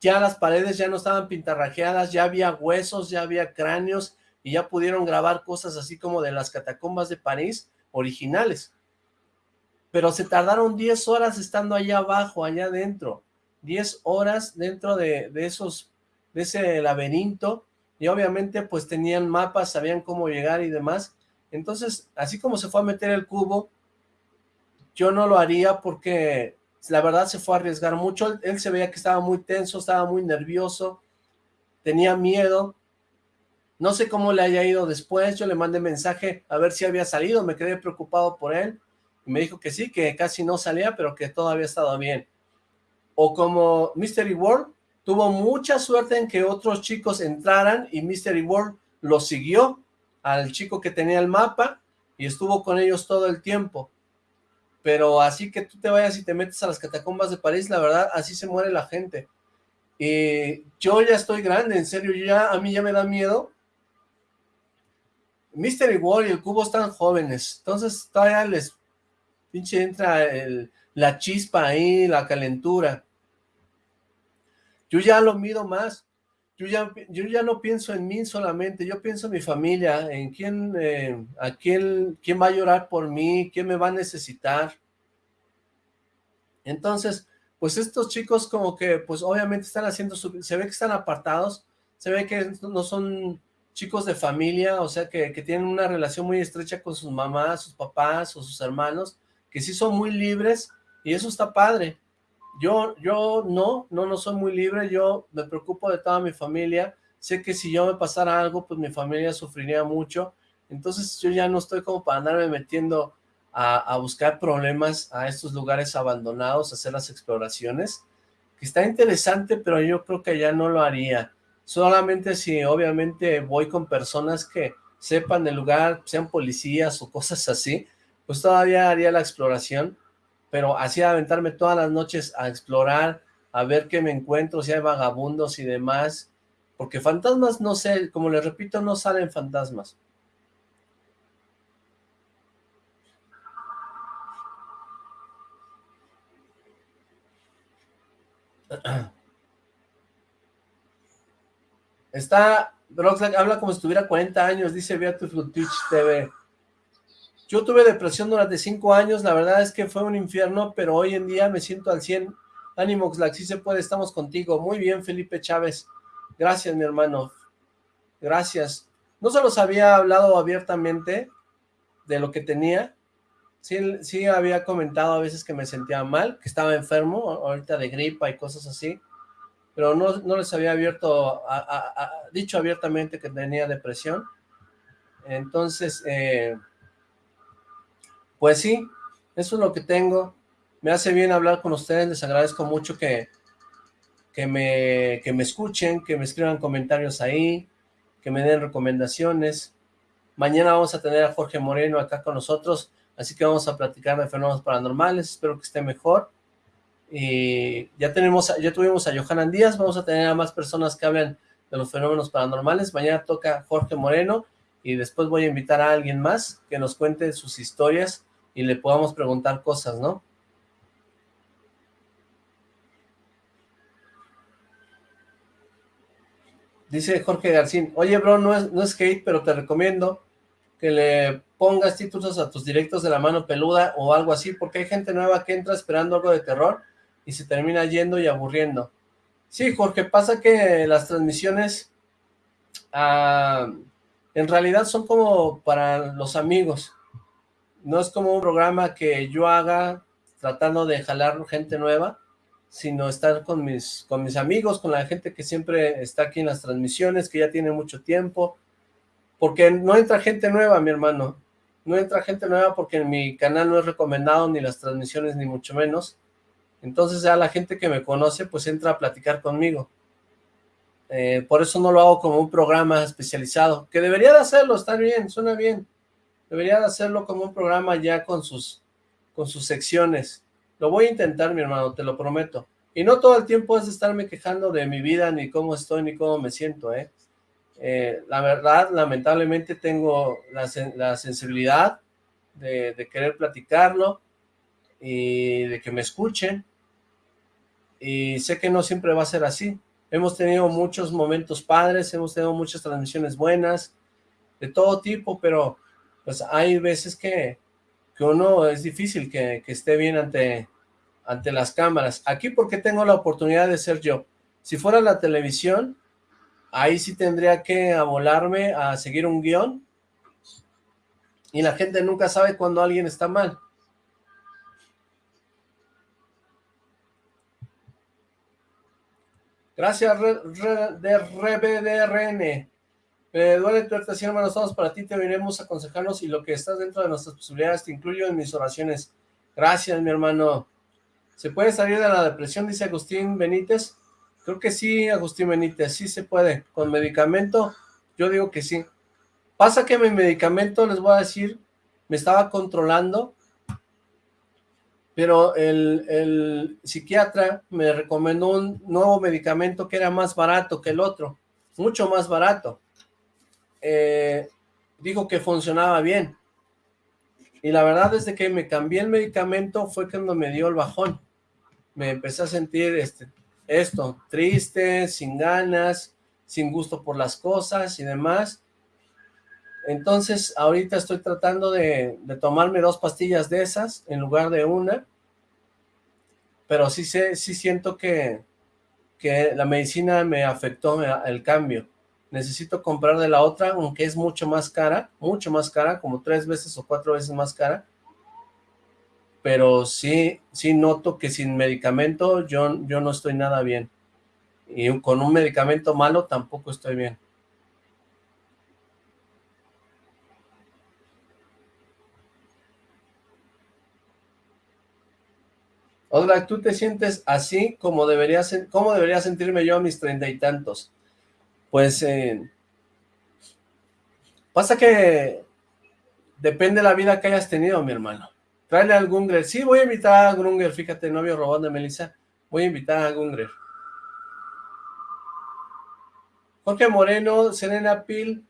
ya las paredes ya no estaban pintarrajeadas, ya había huesos, ya había cráneos, y ya pudieron grabar cosas así como de las catacumbas de París originales. Pero se tardaron 10 horas estando allá abajo, allá adentro. 10 horas dentro de, de esos, de ese laberinto, y obviamente pues tenían mapas, sabían cómo llegar y demás. Entonces, así como se fue a meter el cubo, yo no lo haría porque la verdad se fue a arriesgar mucho. Él, se veía que estaba muy tenso, estaba muy nervioso, tenía miedo, no sé cómo le haya ido después, yo le mandé mensaje a ver si había salido, me quedé preocupado por él. Y me dijo que sí, que casi no salía, pero que todo había estado bien. O como Mystery World, tuvo mucha suerte en que otros chicos entraran y Mystery World lo siguió al chico que tenía el mapa y estuvo con ellos todo el tiempo. Pero así que tú te vayas y te metes a las catacumbas de París, la verdad, así se muere la gente. Y yo ya estoy grande, en serio, ya a mí ya me da miedo Mystery World y el cubo están jóvenes, entonces todavía les pinche entra la chispa ahí, la calentura. Yo ya lo mido más, yo ya, yo ya no pienso en mí solamente, yo pienso en mi familia, en quién, eh, a quién, quién va a llorar por mí, quién me va a necesitar. Entonces, pues estos chicos como que, pues obviamente están haciendo, su, se ve que están apartados, se ve que no son chicos de familia, o sea, que, que, tienen una relación muy estrecha con sus mamás, sus papás o sus hermanos, que sí son muy libres, y eso está padre. Yo, yo no, no, no soy muy libre, yo me preocupo de toda mi familia, sé que si yo me pasara algo, pues mi familia sufriría mucho, entonces yo ya no estoy como para andarme metiendo a, buscar problemas a estos lugares abandonados, a hacer las exploraciones, que está interesante, pero yo creo que ya no lo haría. Solamente si obviamente voy con personas que sepan el lugar, sean policías o cosas así, pues todavía haría la exploración, pero así aventarme todas las noches a explorar, a ver qué me encuentro, si hay vagabundos y demás, porque fantasmas no sé, como les repito, no salen fantasmas. Está, Roxlack habla como si tuviera 40 años, dice Beautiful Twitch TV. Yo tuve depresión durante 5 años, la verdad es que fue un infierno, pero hoy en día me siento al 100. Ánimo, Oxlack, si se puede, estamos contigo. Muy bien, Felipe Chávez. Gracias, mi hermano. Gracias. No se los había hablado abiertamente de lo que tenía. Sí, sí había comentado a veces que me sentía mal, que estaba enfermo, ahorita de gripa y cosas así pero no, les había abierto, dicho abiertamente que tenía depresión. Entonces, eh, pues sí, eso es lo que tengo. Me hace bien hablar con ustedes, les agradezco mucho que, que, me, que me escuchen, que me escriban comentarios ahí, que me den recomendaciones. Mañana vamos a tener a Jorge Moreno acá con nosotros, así que vamos a platicar de fenómenos paranormales, espero que esté mejor y ya tenemos, ya tuvimos a Johanan Díaz, vamos a tener a más personas que hablen de los fenómenos paranormales, mañana toca Jorge Moreno, y después voy a invitar a alguien más que nos cuente sus historias y le podamos preguntar cosas, ¿no? Dice Jorge Garcín, oye bro, no es, no es hate, pero te recomiendo que le pongas títulos a tus directos de la mano peluda o algo así, porque hay gente nueva que entra esperando algo de terror y se termina yendo y aburriendo. Sí, Jorge, pasa que las transmisiones ah, en realidad son como para los amigos. No es como un programa que yo haga tratando de jalar gente nueva, sino estar con mis, con mis amigos, con la gente que siempre está aquí en las transmisiones, que ya tiene mucho tiempo, porque no entra gente nueva, mi hermano, no entra gente nueva porque en mi canal no es recomendado ni las transmisiones ni mucho menos, entonces ya la gente que me conoce pues entra a platicar conmigo, eh, por eso no lo hago como un programa especializado, que debería de hacerlo, está bien, suena bien, debería de hacerlo como un programa ya con sus, con sus secciones, lo voy a intentar, mi hermano, te lo prometo. Y no todo el tiempo es estarme quejando de mi vida, ni cómo estoy, ni cómo me siento, ¿eh? eh la verdad, lamentablemente tengo la, sensibilidad de, querer platicarlo y de que me escuchen. Y sé que no siempre va a ser así. Hemos tenido muchos momentos padres, hemos tenido muchas transmisiones buenas, de todo tipo, pero pues hay veces que, que uno es difícil que, esté bien ante, ante las cámaras. Aquí porque tengo la oportunidad de ser yo. Si fuera la televisión, ahí sí tendría que abolarme a seguir un guion y la gente nunca sabe cuando alguien está mal. Gracias, de RBDRN. Me duele tu actuación, hermano, estamos para ti, te a aconsejarnos y lo que estás dentro de nuestras posibilidades te incluyo en mis oraciones. Gracias, mi hermano. ¿Se puede salir de la depresión? Dice Agustín Benítez. Creo que sí, Agustín Benítez, sí se puede. Con medicamento, yo digo que sí. Pasa que mi medicamento, les voy a decir, me estaba controlando, pero el, el psiquiatra me recomendó un nuevo medicamento que era más barato que el otro, mucho más barato eh, dijo que funcionaba bien. Y la verdad, desde que me cambié el medicamento fue cuando me dio el bajón. Me empecé a sentir este, esto, triste, sin ganas, sin gusto por las cosas y demás. Entonces, ahorita estoy tratando de, tomarme dos pastillas de esas en lugar de una. Pero sí, sé, sí siento que, que la medicina me afectó el cambio necesito comprar de la otra, aunque es mucho más cara, mucho más cara, como tres veces o cuatro veces más cara, pero sí, sí noto que sin medicamento yo, yo no estoy nada bien, y con un medicamento malo tampoco estoy bien. Hola, ¿tú te sientes así como debería, como debería sentirme yo a mis treinta y tantos? Pues eh, pasa que depende de la vida que hayas tenido, mi hermano. Tráele al Gungrer. Sí, voy a invitar a Grunger, fíjate, novio robón de Melissa. Voy a invitar a Gungrer. Jorge Moreno, Serena Pil.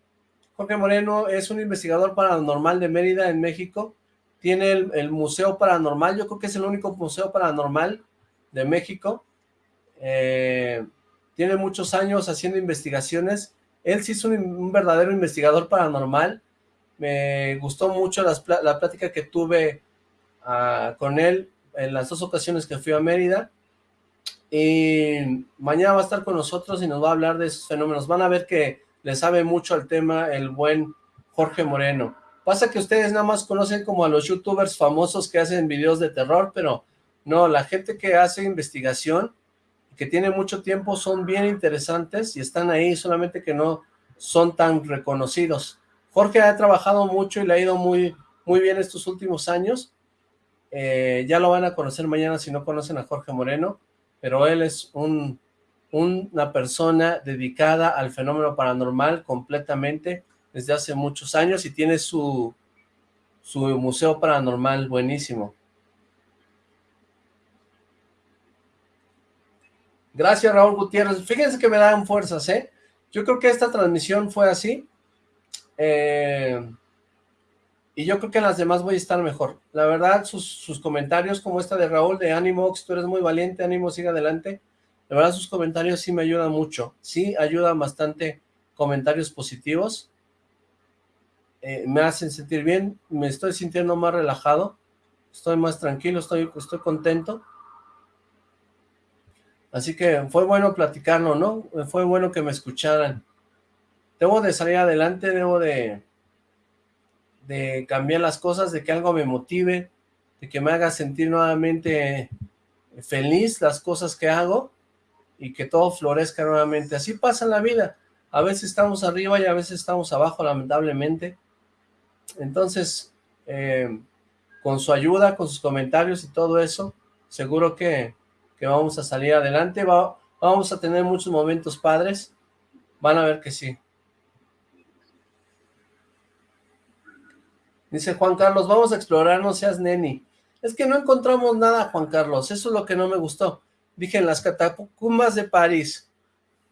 Jorge Moreno es un investigador paranormal de Mérida, en México. Tiene el, el, Museo Paranormal, yo creo que es el único museo paranormal de México. Eh, tiene muchos años haciendo investigaciones, él sí es un, verdadero investigador paranormal, me gustó mucho la plática que tuve ah, con él en las dos ocasiones que fui a Mérida, y mañana va a estar con nosotros y nos va a hablar de esos fenómenos, van a ver que le sabe mucho al tema el buen Jorge Moreno. Pasa que ustedes nada más conocen como a los youtubers famosos que hacen videos de terror, pero no, la gente que hace investigación que tiene mucho tiempo son bien interesantes y están ahí, solamente que no son tan reconocidos. Jorge ha trabajado mucho y le ha ido muy, muy bien estos últimos años. Eh, ya lo van a conocer mañana si no conocen a Jorge Moreno, pero él es un, una persona dedicada al fenómeno paranormal completamente desde hace muchos años y tiene su, su museo paranormal buenísimo. Gracias, Raúl Gutiérrez. Fíjense que me dan fuerzas, ¿eh? Yo creo que esta transmisión fue así. Eh, y yo creo que en las demás voy a estar mejor. La verdad, sus, comentarios como esta de Raúl, de ánimo, tú eres muy valiente, ánimo, sigue adelante. De verdad sus comentarios sí me ayudan mucho, sí ayudan bastante comentarios positivos, eh, me hacen sentir bien, me estoy sintiendo más relajado, estoy más tranquilo, estoy contento. Así que fue bueno platicarlo, ¿no? Fue bueno que me escucharan. Debo de salir adelante, debo de, cambiar las cosas, de que algo me motive, de que me haga sentir nuevamente feliz las cosas que hago y que todo florezca nuevamente. Así pasa en la vida. A veces estamos arriba y a veces estamos abajo, lamentablemente. Entonces, eh, con su ayuda, con sus comentarios y todo eso, seguro que, vamos a salir adelante, vamos a tener muchos momentos padres, van a ver que sí. Dice Juan Carlos, vamos a explorar, no seas neni. Es que no encontramos nada, Juan Carlos, eso es lo que no me gustó. Dije, en las catacumbas de París,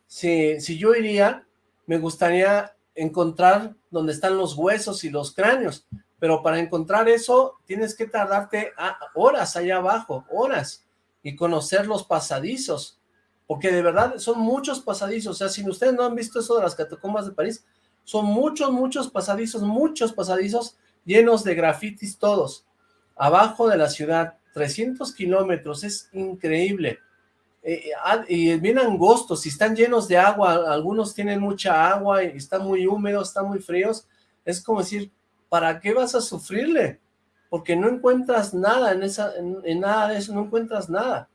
si, si yo iría, me gustaría encontrar donde están los huesos y los cráneos, pero para encontrar eso tienes que tardarte horas allá abajo, horas, y conocer los pasadizos, porque de verdad son muchos pasadizos, o sea, si ustedes no han visto eso de las catacumbas de París, son muchos, muchos pasadizos, muchos pasadizos llenos de grafitis todos, abajo de la ciudad, 300 kilómetros, es increíble, eh, ah, y bien angostos, y están llenos de agua, algunos tienen mucha agua y están muy húmedos, están muy fríos, es como decir, ¿para qué vas a sufrirle? Porque no encuentras nada en, esa, en, nada de eso, no encuentras nada.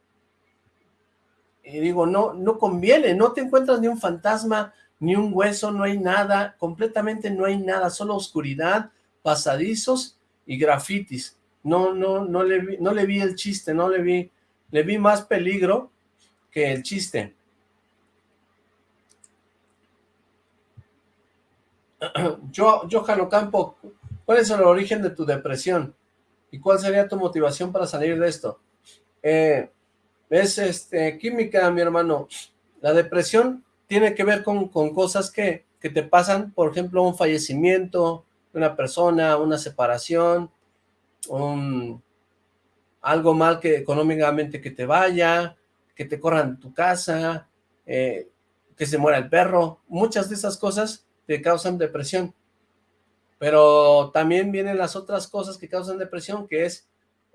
Y digo, no, no conviene, no te encuentras ni un fantasma, ni un hueso, no hay nada, completamente no hay nada, solo oscuridad, pasadizos y grafitis. No, no, no le vi, no le vi el chiste, no le vi, le vi más peligro que el chiste. Yo, Johan Campo, ¿cuál es el origen de tu depresión? ¿Y cuál sería tu motivación para salir de esto? Eh, es este, química, mi hermano. La depresión tiene que ver con, cosas que, que, te pasan, por ejemplo, un fallecimiento de una persona, una separación, un, algo mal que económicamente que te vaya, que te corran tu casa, eh, que se muera el perro, muchas de esas cosas te causan depresión. Pero también vienen las otras cosas que causan depresión, que es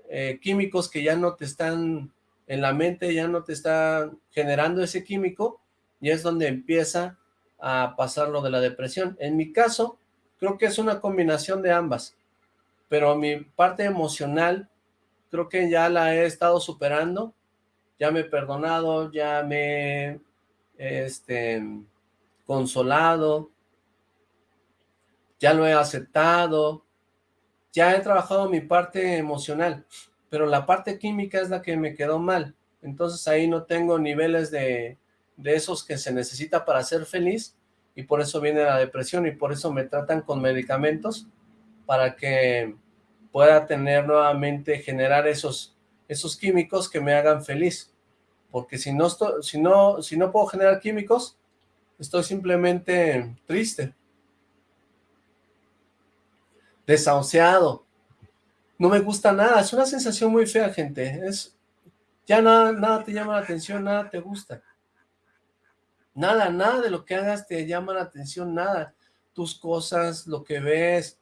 eh, químicos que ya no te están en la mente, ya no te están generando ese químico, y es donde empieza a pasar lo de la depresión. En mi caso, creo que es una combinación de ambas, pero mi parte emocional creo que ya la he estado superando, ya me he perdonado, ya me he este, consolado, ya lo he aceptado, ya he trabajado mi parte emocional, pero la parte química es la que me quedó mal, entonces ahí no tengo niveles de, de esos que se necesita para ser feliz, y por eso viene la depresión, y por eso me tratan con medicamentos, para que pueda tener nuevamente, generar esos esos químicos que me hagan feliz. Porque si no, si no, si no puedo generar químicos, estoy simplemente triste. Desahuciado. No me gusta nada. Es una sensación muy fea, gente. Es, ya nada, nada te llama la atención, nada te gusta. Nada, nada de lo que hagas te llama la atención, nada. Tus cosas, lo que ves,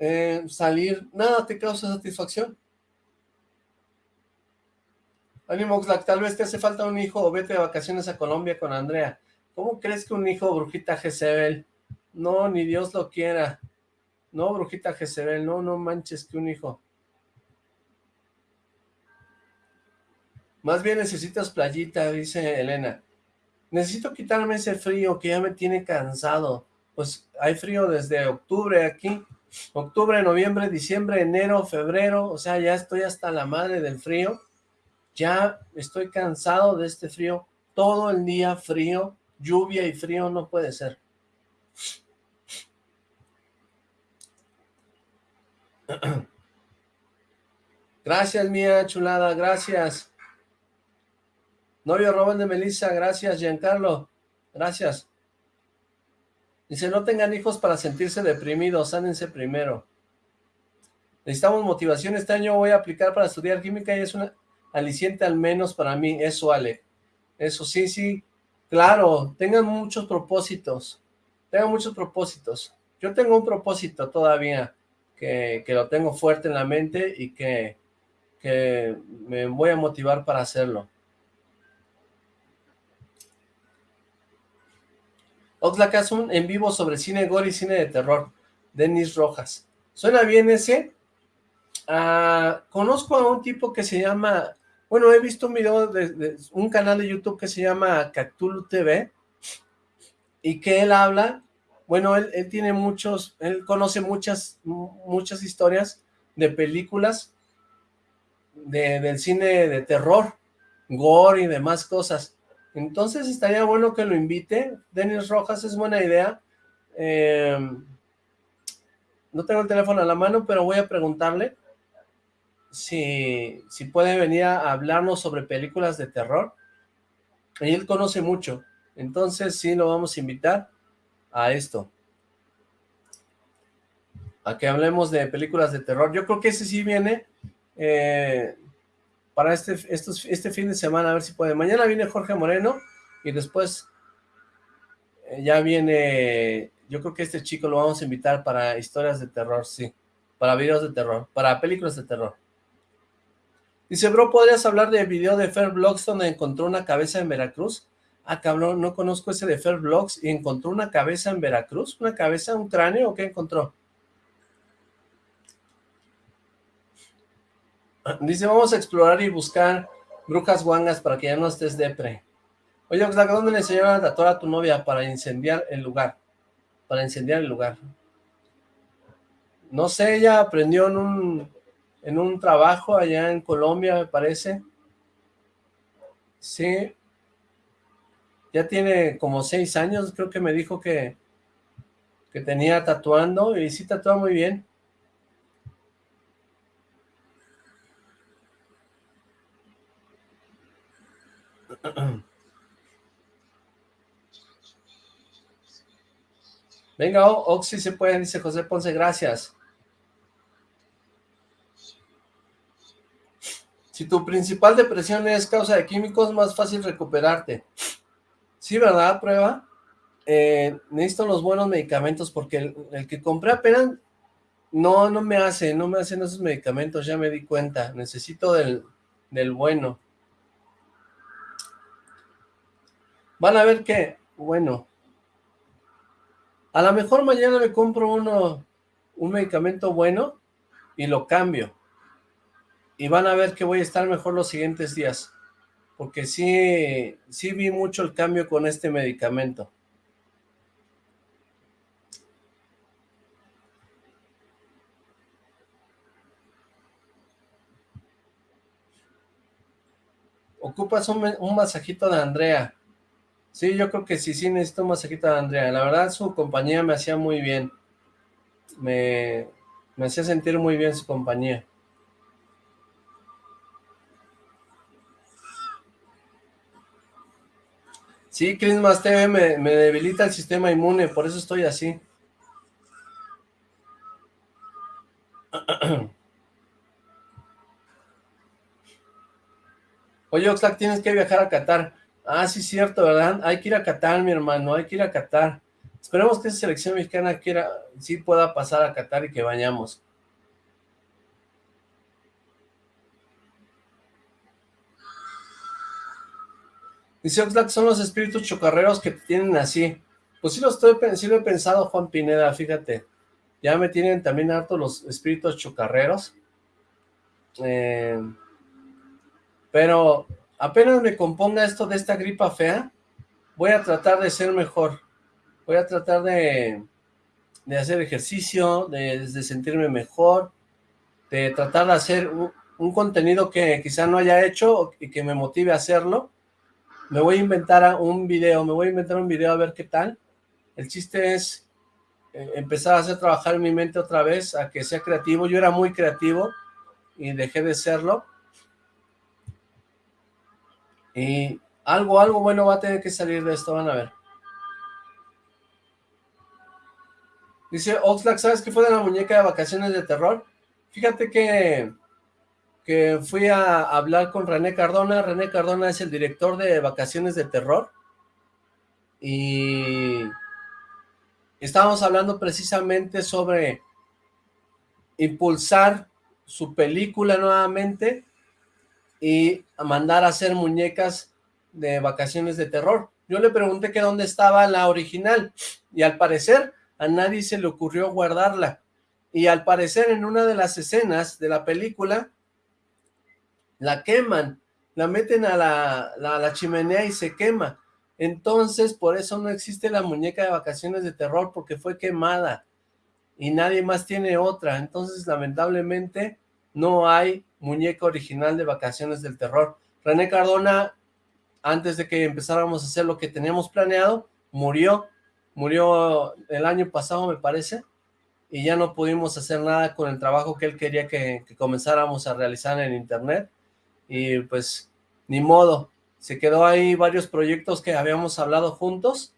eh, salir, nada te causa satisfacción. Ánimo, tal vez te hace falta un hijo o vete de vacaciones a Colombia con Andrea. ¿Cómo crees que un hijo, brujita Jezebel? No, ni Dios lo quiera. No, brujita Jezebel, no, no manches que un hijo. Más bien necesitas playita, dice Elena. Necesito quitarme ese frío que ya me tiene cansado. Pues hay frío desde octubre aquí. Octubre, noviembre, diciembre, enero, febrero. O sea, ya estoy hasta la madre del frío ya estoy cansado de este frío, todo el día frío, lluvia y frío no puede ser. Gracias, mía chulada, gracias. Novio Robón de Melissa, gracias, Giancarlo, gracias. Dice, no tengan hijos para sentirse deprimidos, sánense primero. Necesitamos motivación, este año voy a aplicar para estudiar química y es una aliciente al menos para mí, eso Ale. Eso sí, sí, claro, tengan muchos propósitos, tengan muchos propósitos. Yo tengo un propósito todavía, que, que lo tengo fuerte en la mente y que, que me voy a motivar para hacerlo. Oxlack hace un en vivo sobre cine gore y cine de terror. Denis Rojas. ¿Suena bien ese? Ah, conozco a un tipo que se llama... Bueno, he visto un video de, un canal de YouTube que se llama Cactulu TV y que él habla, bueno, él, tiene muchos, él conoce muchas, muchas historias de películas de, del cine de terror, gore y demás cosas. Entonces estaría bueno que lo invite. Denis Rojas es buena idea. Em, no tengo el teléfono a la mano, pero voy a preguntarle si, si puede venir a hablarnos sobre películas de terror. Y él conoce mucho. Entonces sí lo vamos a invitar a esto. A que hablemos de películas de terror. Yo creo que ese sí viene eh, para este, este fin de semana, a ver si puede. Mañana viene Jorge Moreno y después eh, ya viene, yo creo que este chico lo vamos a invitar para historias de terror, sí, para videos de terror, para películas de terror. Dice, bro, ¿podrías hablar del video de Vlogs donde encontró una cabeza en Veracruz? Ah, cabrón, no conozco ese de Fair Vlogs y encontró una cabeza en Veracruz, ¿una cabeza, un cráneo o qué encontró? Dice, vamos a explorar y buscar brujas guangas para que ya no estés depre. Oye, Oxlack, ¿dónde le enseñaron a tatuar a tu novia para incendiar el lugar? Para incendiar el lugar. No sé, ella aprendió en un, en un trabajo allá en Colombia, me parece. Sí. Ya tiene como seis años, creo que me dijo que, que tenía tatuando y sí tatúa muy bien. Venga, Oxy se puede, dice José Ponce, gracias. Si tu principal depresión es causa de químicos, más fácil recuperarte. Sí, ¿verdad? Prueba. Eh, necesito los buenos medicamentos porque el, que compré apenas no, no me hace, no me hacen esos medicamentos, ya me di cuenta. Necesito del, del bueno. Van a ver que, bueno, a lo mejor mañana me compro uno, un medicamento bueno y lo cambio. Y van a ver que voy a estar mejor los siguientes días. Porque sí, sí vi mucho el cambio con este medicamento. Ocupas un, masajito de Andrea. Sí, yo creo que sí, sí necesito un masajito de Andrea. La verdad, su compañía me hacía muy bien. Me, me hacía sentir muy bien su compañía. Sí, Christmas TV me, debilita el sistema inmune, por eso estoy así. Oye, Oxlack, tienes que viajar a Qatar. Ah, sí, cierto, ¿verdad? Hay que ir a Qatar, mi hermano, hay que ir a Qatar. Esperemos que esa selección mexicana quiera, sí pueda pasar a Qatar y que vayamos. Dice Oxlack, son los espíritus chocarreros que te tienen así. Pues sí lo, estoy, sí lo he pensado, Juan Pineda, fíjate. Ya me tienen también harto los espíritus chocarreros. Eh, pero apenas me componga esto de esta gripa fea, voy a tratar de ser mejor. Voy a tratar de, de hacer ejercicio, de, sentirme mejor, de tratar de hacer un, contenido que quizá no haya hecho y que me motive a hacerlo. Me voy a inventar un video, me voy a inventar un video a ver qué tal. El chiste es eh, empezar a hacer trabajar en mi mente otra vez, a que sea creativo. Yo era muy creativo y dejé de serlo y algo, algo bueno va a tener que salir de esto, van a ver. Dice Oxlack, ¿sabes qué fue de la muñeca de vacaciones de terror? Fíjate que, que fui a hablar con René Cardona. René Cardona es el director de Vacaciones de Terror. Y estábamos hablando precisamente sobre impulsar su película nuevamente y mandar a hacer muñecas de vacaciones de terror. Yo le pregunté que dónde estaba la original y al parecer a nadie se le ocurrió guardarla. Y al parecer en una de las escenas de la película la queman, la meten a la, la, chimenea y se quema. Entonces, por eso no existe la muñeca de vacaciones de terror, porque fue quemada y nadie más tiene otra. Entonces, lamentablemente, no hay muñeca original de vacaciones del terror. René Cardona, antes de que empezáramos a hacer lo que teníamos planeado, murió. Murió el año pasado, me parece, y ya no pudimos hacer nada con el trabajo que él quería que comenzáramos a realizar en internet y pues ni modo, se quedó ahí varios proyectos que habíamos hablado juntos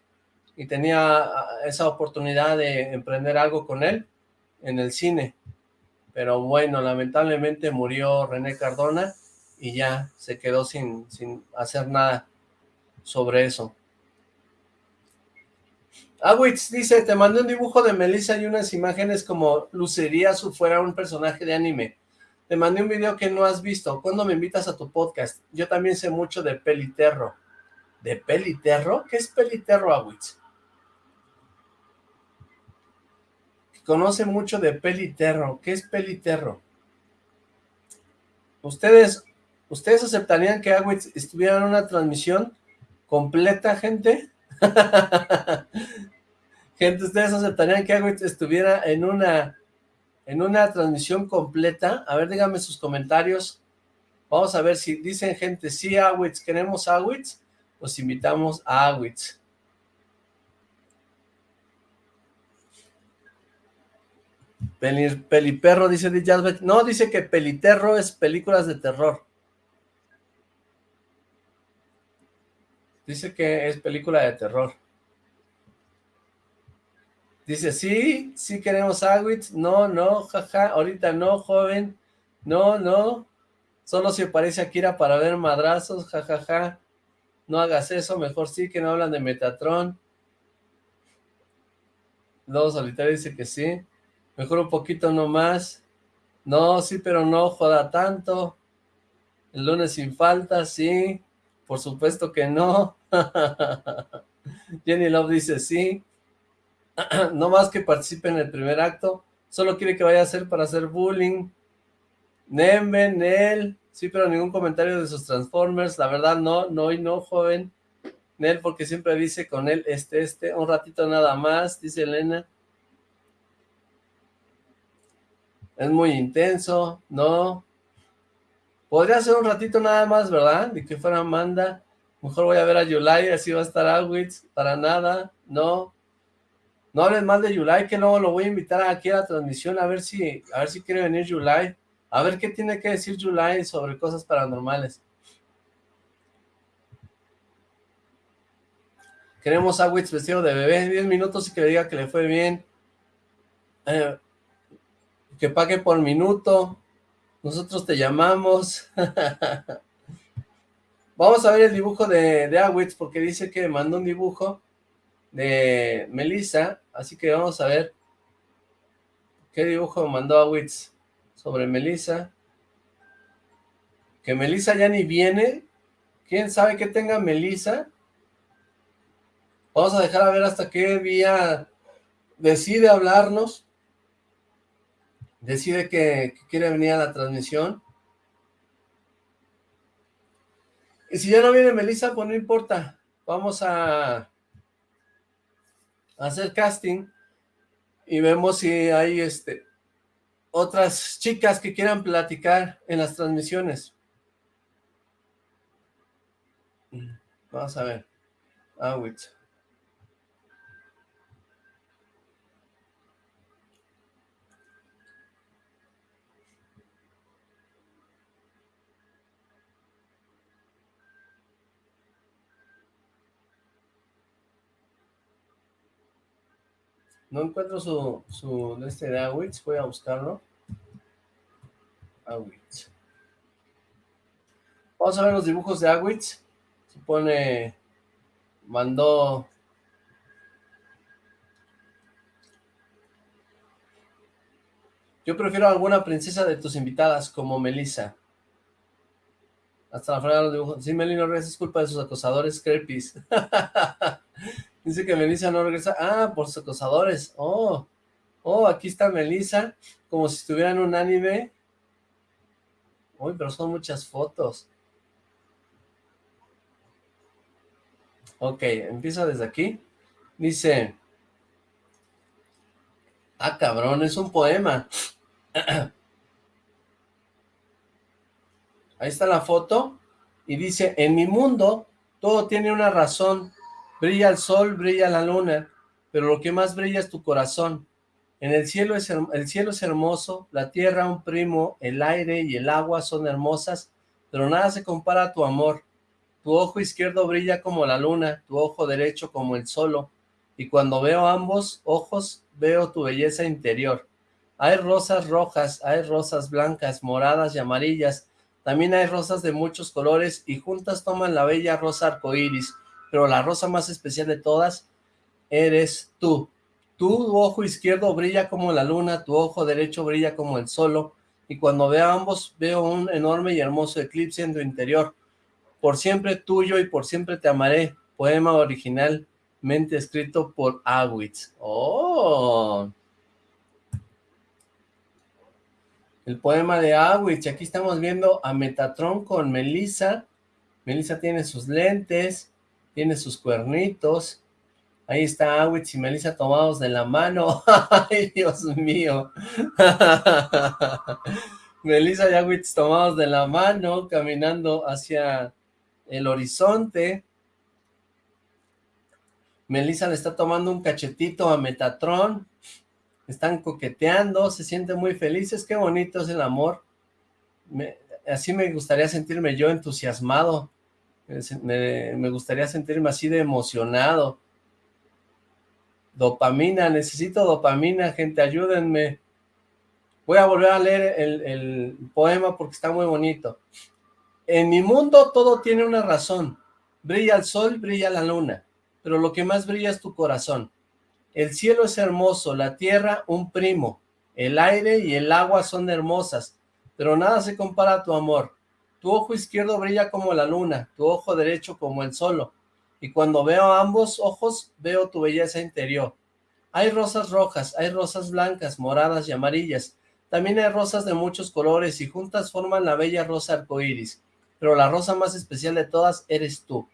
y tenía ah, esa oportunidad de emprender algo con él en el cine, pero bueno, lamentablemente murió René Cardona y ya se quedó sin, sin hacer nada sobre eso. Awitz dice, te mandé un dibujo de Melissa y unas imágenes como lucería si fuera un personaje de anime. Te mandé un video que no has visto. ¿Cuándo me invitas a tu podcast? Yo también sé mucho de peliterro. ¿De peliterro? ¿Qué es peliterro, Awitz? Conoce mucho de peliterro. ¿Qué es peliterro? ¿Ustedes, ¿ustedes aceptarían que Awitz estuviera en una transmisión completa, gente? gente, ¿ustedes aceptarían que Awitz estuviera en una en una transmisión completa. A ver, díganme sus comentarios. Vamos a ver si dicen gente, sí, Awitz, queremos Awitz, los invitamos a Awitz. peliperro, dice Dijazbet. No, dice que Peliterro es películas de terror. Dice que es película de terror. Dice, sí, sí queremos Agüitz, no, no, jaja, ahorita no, joven, no, no, solo si aparece Akira para ver madrazos, jajaja, no hagas eso, mejor sí que no hablan de Metatron. Luego Solitario dice que sí, mejor un poquito no más, no, sí, pero no joda tanto, el lunes sin falta, sí, por supuesto que no, Jenny Love dice sí, no más que participe en el primer acto, solo quiere que vaya a hacer para hacer bullying. Nemen, Nel, sí, pero ningún comentario de sus Transformers, la verdad no, no y no, joven. Nel, porque siempre dice con él, este, este, un ratito nada más, dice Elena. Es muy intenso, no. Podría ser un ratito nada más, ¿verdad? De que fuera Amanda. Mejor voy a ver a Yulai, así va a estar Awitz, para nada, no. No hables mal de Yulai, que luego lo voy a invitar aquí a la transmisión a ver si, a ver si quiere venir Yulai. A ver qué tiene que decir Yulai sobre cosas paranormales. Queremos a Witz vestido de bebé, 10 minutos y que le diga que le fue bien. Eh, que pague por minuto. Nosotros te llamamos. Vamos a ver el dibujo de, de Awitz porque dice que mandó un dibujo de Melissa, así que vamos a ver qué dibujo mandó a Witz sobre Melissa. Que Melissa ya ni viene. ¿Quién sabe qué tenga Melissa? Vamos a dejar a ver hasta qué día decide hablarnos. Decide que, quiere venir a la transmisión. Y si ya no viene Melissa, pues no importa. Vamos a hacer casting y vemos si hay este otras chicas que quieran platicar en las transmisiones. Vamos a ver. Ah, No encuentro su, su este de Awitz, voy a buscarlo. Awitz. Vamos a ver los dibujos de Agwitz. Se pone... Mandó... Yo prefiero alguna princesa de tus invitadas, como Melissa. Hasta la frase de los dibujos. Sí, Melissa no regresa, es culpa de sus acosadores creepies. Dice que Melissa no regresa. Ah, por sus acosadores. Oh, oh, aquí está Melissa, como si estuviera en un anime. Uy, pero son muchas fotos. Ok, empieza desde aquí. Dice... Ah, cabrón, es un poema. Ahí está la foto. Y dice, en mi mundo todo tiene una razón. Brilla el sol, brilla la luna, pero lo que más brilla es tu corazón. En el cielo es, el cielo es hermoso, la tierra un primo, el aire y el agua son hermosas, pero nada se compara a tu amor. Tu ojo izquierdo brilla como la luna, tu ojo derecho como el sol, y cuando veo ambos ojos, veo tu belleza interior. Hay rosas rojas, hay rosas blancas, moradas y amarillas, también hay rosas de muchos colores, y juntas toman la bella rosa arcoíris, pero la rosa más especial de todas eres tú. Tu ojo izquierdo brilla como la luna, tu ojo derecho brilla como el sol, y cuando veo ambos veo un enorme y hermoso eclipse en tu interior. Por siempre tuyo y por siempre te amaré. Poema originalmente escrito por Awitz. ¡Oh! El poema de Awitz. Aquí estamos viendo a Metatron con Melissa. Melissa tiene sus lentes, tiene sus cuernitos. Ahí está Awitz y Melissa tomados de la mano. ¡Ay, Dios mío! Melissa y Awitz tomados de la mano, caminando hacia el horizonte. Melissa le está tomando un cachetito a Metatron. Están coqueteando, se sienten muy felices. Qué bonito es el amor. así me gustaría sentirme yo entusiasmado. Me, me gustaría sentirme así de emocionado. Dopamina, necesito dopamina, gente, ayúdenme. Voy a volver a leer el, el poema porque está muy bonito. En mi mundo todo tiene una razón. Brilla el sol, brilla la luna, pero lo que más brilla es tu corazón. El cielo es hermoso, la tierra un primo, el aire y el agua son hermosas, pero nada se compara a tu amor. Tu ojo izquierdo brilla como la luna, tu ojo derecho como el sol, y cuando veo ambos ojos, veo tu belleza interior. Hay rosas rojas, hay rosas blancas, moradas y amarillas, también hay rosas de muchos colores y juntas forman la bella rosa arcoíris pero la rosa más especial de todas eres tú.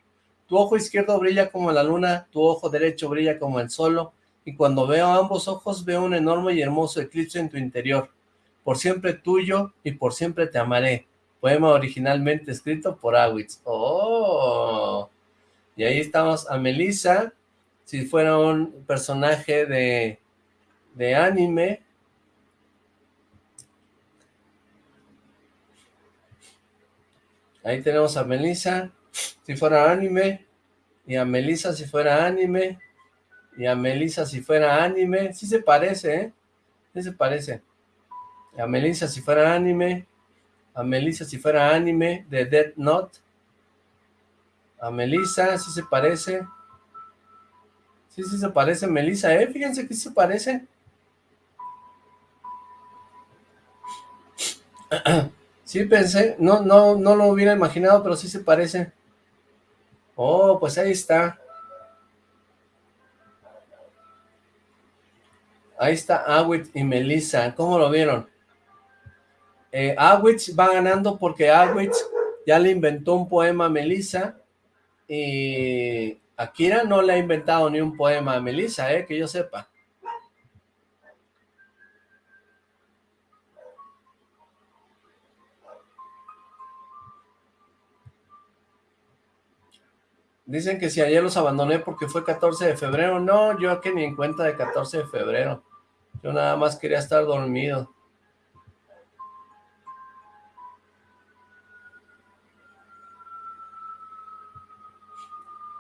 Tu ojo izquierdo brilla como la luna, tu ojo derecho brilla como el sol, y cuando veo ambos ojos veo un enorme y hermoso eclipse en tu interior. Por siempre tuyo y por siempre te amaré. Poema originalmente escrito por Awitz. ¡Oh! Y ahí estamos a Melissa, si fuera un personaje de, de anime, Ahí tenemos a Melissa, si fuera anime, y a Melissa si fuera anime, y a Melissa si fuera anime. Sí se parece, ¿eh? Sí se parece. A Melissa si fuera anime, a Melissa si fuera anime de Dead Note. A Melissa, sí se parece. Sí, sí se parece Melissa, ¿eh? Fíjense que sí se parece. Sí, pensé, no, no, no lo hubiera imaginado, pero sí se parece. Oh, pues ahí está. Ahí está Awit y Melissa. ¿Cómo lo vieron? Eh, va ganando porque Awit ya le inventó un poema a Melissa y Akira no le ha inventado ni un poema a Melissa, eh, que yo sepa. Dicen que si ayer los abandoné porque fue 14 de febrero. No, yo que ni en cuenta de 14 de febrero. Yo nada más quería estar dormido.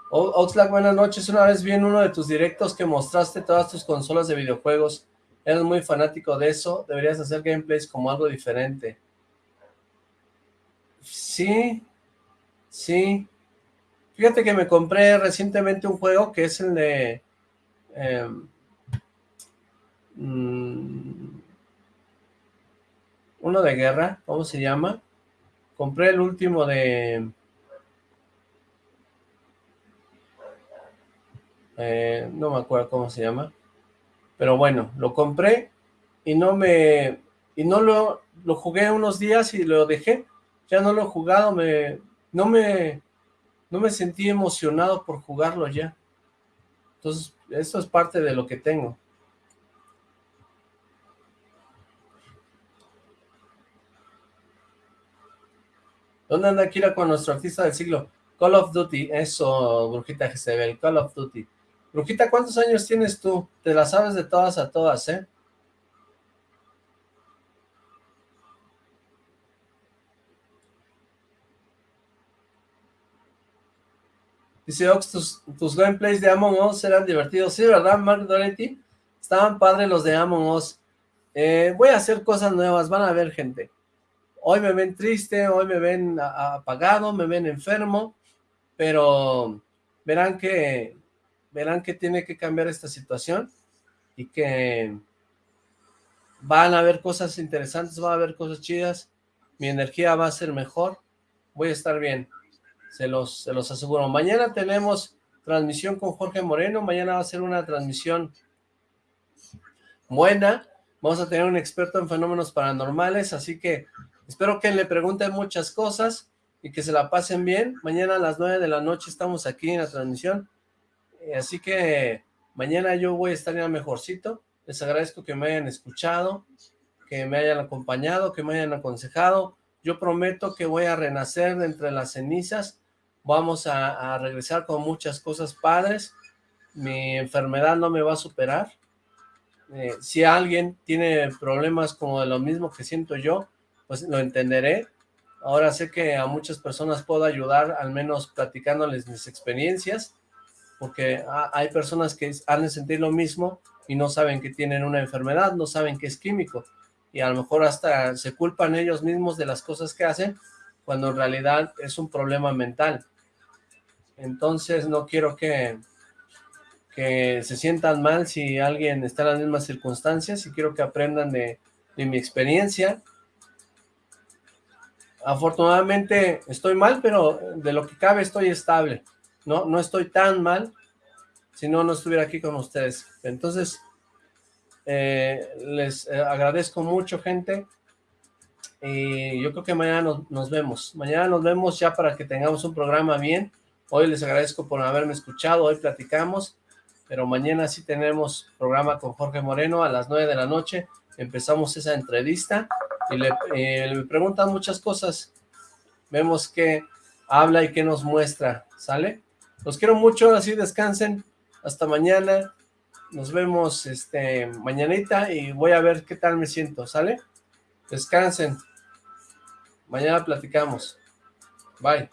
Oxlack, buenas noches. Una vez vi en uno de tus directos que mostraste todas tus consolas de videojuegos. Eres muy fanático de eso. Deberías hacer gameplays como algo diferente. Sí, Sí. Fíjate que me compré recientemente un juego que es el de... Em, mm, uno de guerra, ¿cómo se llama? Compré el último de... Eh, no me acuerdo cómo se llama. Pero bueno, lo compré y no me... Y no lo, lo jugué unos días y lo dejé. Ya no lo he jugado, me... No me... No me sentí emocionado por jugarlo ya. Entonces, eso es parte de lo que tengo. ¿Dónde anda Kira con nuestro artista del siglo? Call of Duty, eso, Brujita Jezebel, Call of Duty. Brujita, ¿cuántos años tienes tú? Te la sabes de todas a todas, ¿eh? Dice Ox, tus, tus gameplays de Among Us eran divertidos. Sí, ¿verdad, Mark Doretti? Estaban padres los de Among Us. Eh, voy a hacer cosas nuevas, van a ver, gente. Hoy me ven triste, hoy me ven apagado, me ven enfermo, pero verán que verán que tiene que cambiar esta situación y que van a haber cosas interesantes, va a haber cosas chidas, mi energía va a ser mejor, voy a estar bien, se los, se los aseguro. Mañana tenemos transmisión con Jorge Moreno, mañana va a ser una transmisión buena, vamos a tener un experto en fenómenos paranormales, así que espero que le pregunten muchas cosas y que se la pasen bien. Mañana a las 9 de la noche estamos aquí en la transmisión, así que mañana yo voy a estar ya mejorcito. Les agradezco que me hayan escuchado, que me hayan acompañado, que me hayan aconsejado. Yo prometo que voy a renacer de entre las cenizas. Vamos a, regresar con muchas cosas padres. Mi enfermedad no me va a superar. Eh, si alguien tiene problemas como de lo mismo que siento yo, pues lo entenderé. Ahora sé que a muchas personas puedo ayudar, al menos platicándoles mis experiencias porque hay personas que han de sentir lo mismo y no saben que tienen una enfermedad, no saben que es químico, y a lo mejor hasta se culpan ellos mismos de las cosas que hacen, cuando en realidad es un problema mental. Entonces no quiero que, que se sientan mal si alguien está en las mismas circunstancias, y quiero que aprendan de, de mi experiencia. Afortunadamente estoy mal, pero de lo que cabe estoy estable no, no estoy tan mal, si no, no estuviera aquí con ustedes. Entonces, eh, les eh, agradezco mucho, gente, y yo creo que mañana nos, vemos. Mañana nos vemos ya para que tengamos un programa bien. Hoy les agradezco por haberme escuchado, hoy platicamos, pero mañana sí tenemos programa con Jorge Moreno a las 9 de la noche. Empezamos esa entrevista y le, le preguntan muchas cosas. Vemos qué habla y qué nos muestra, ¿sale? Los quiero mucho, así descansen. Hasta mañana. Nos vemos este mañanita y voy a ver qué tal me siento, ¿sale? Descansen. Mañana platicamos. Bye.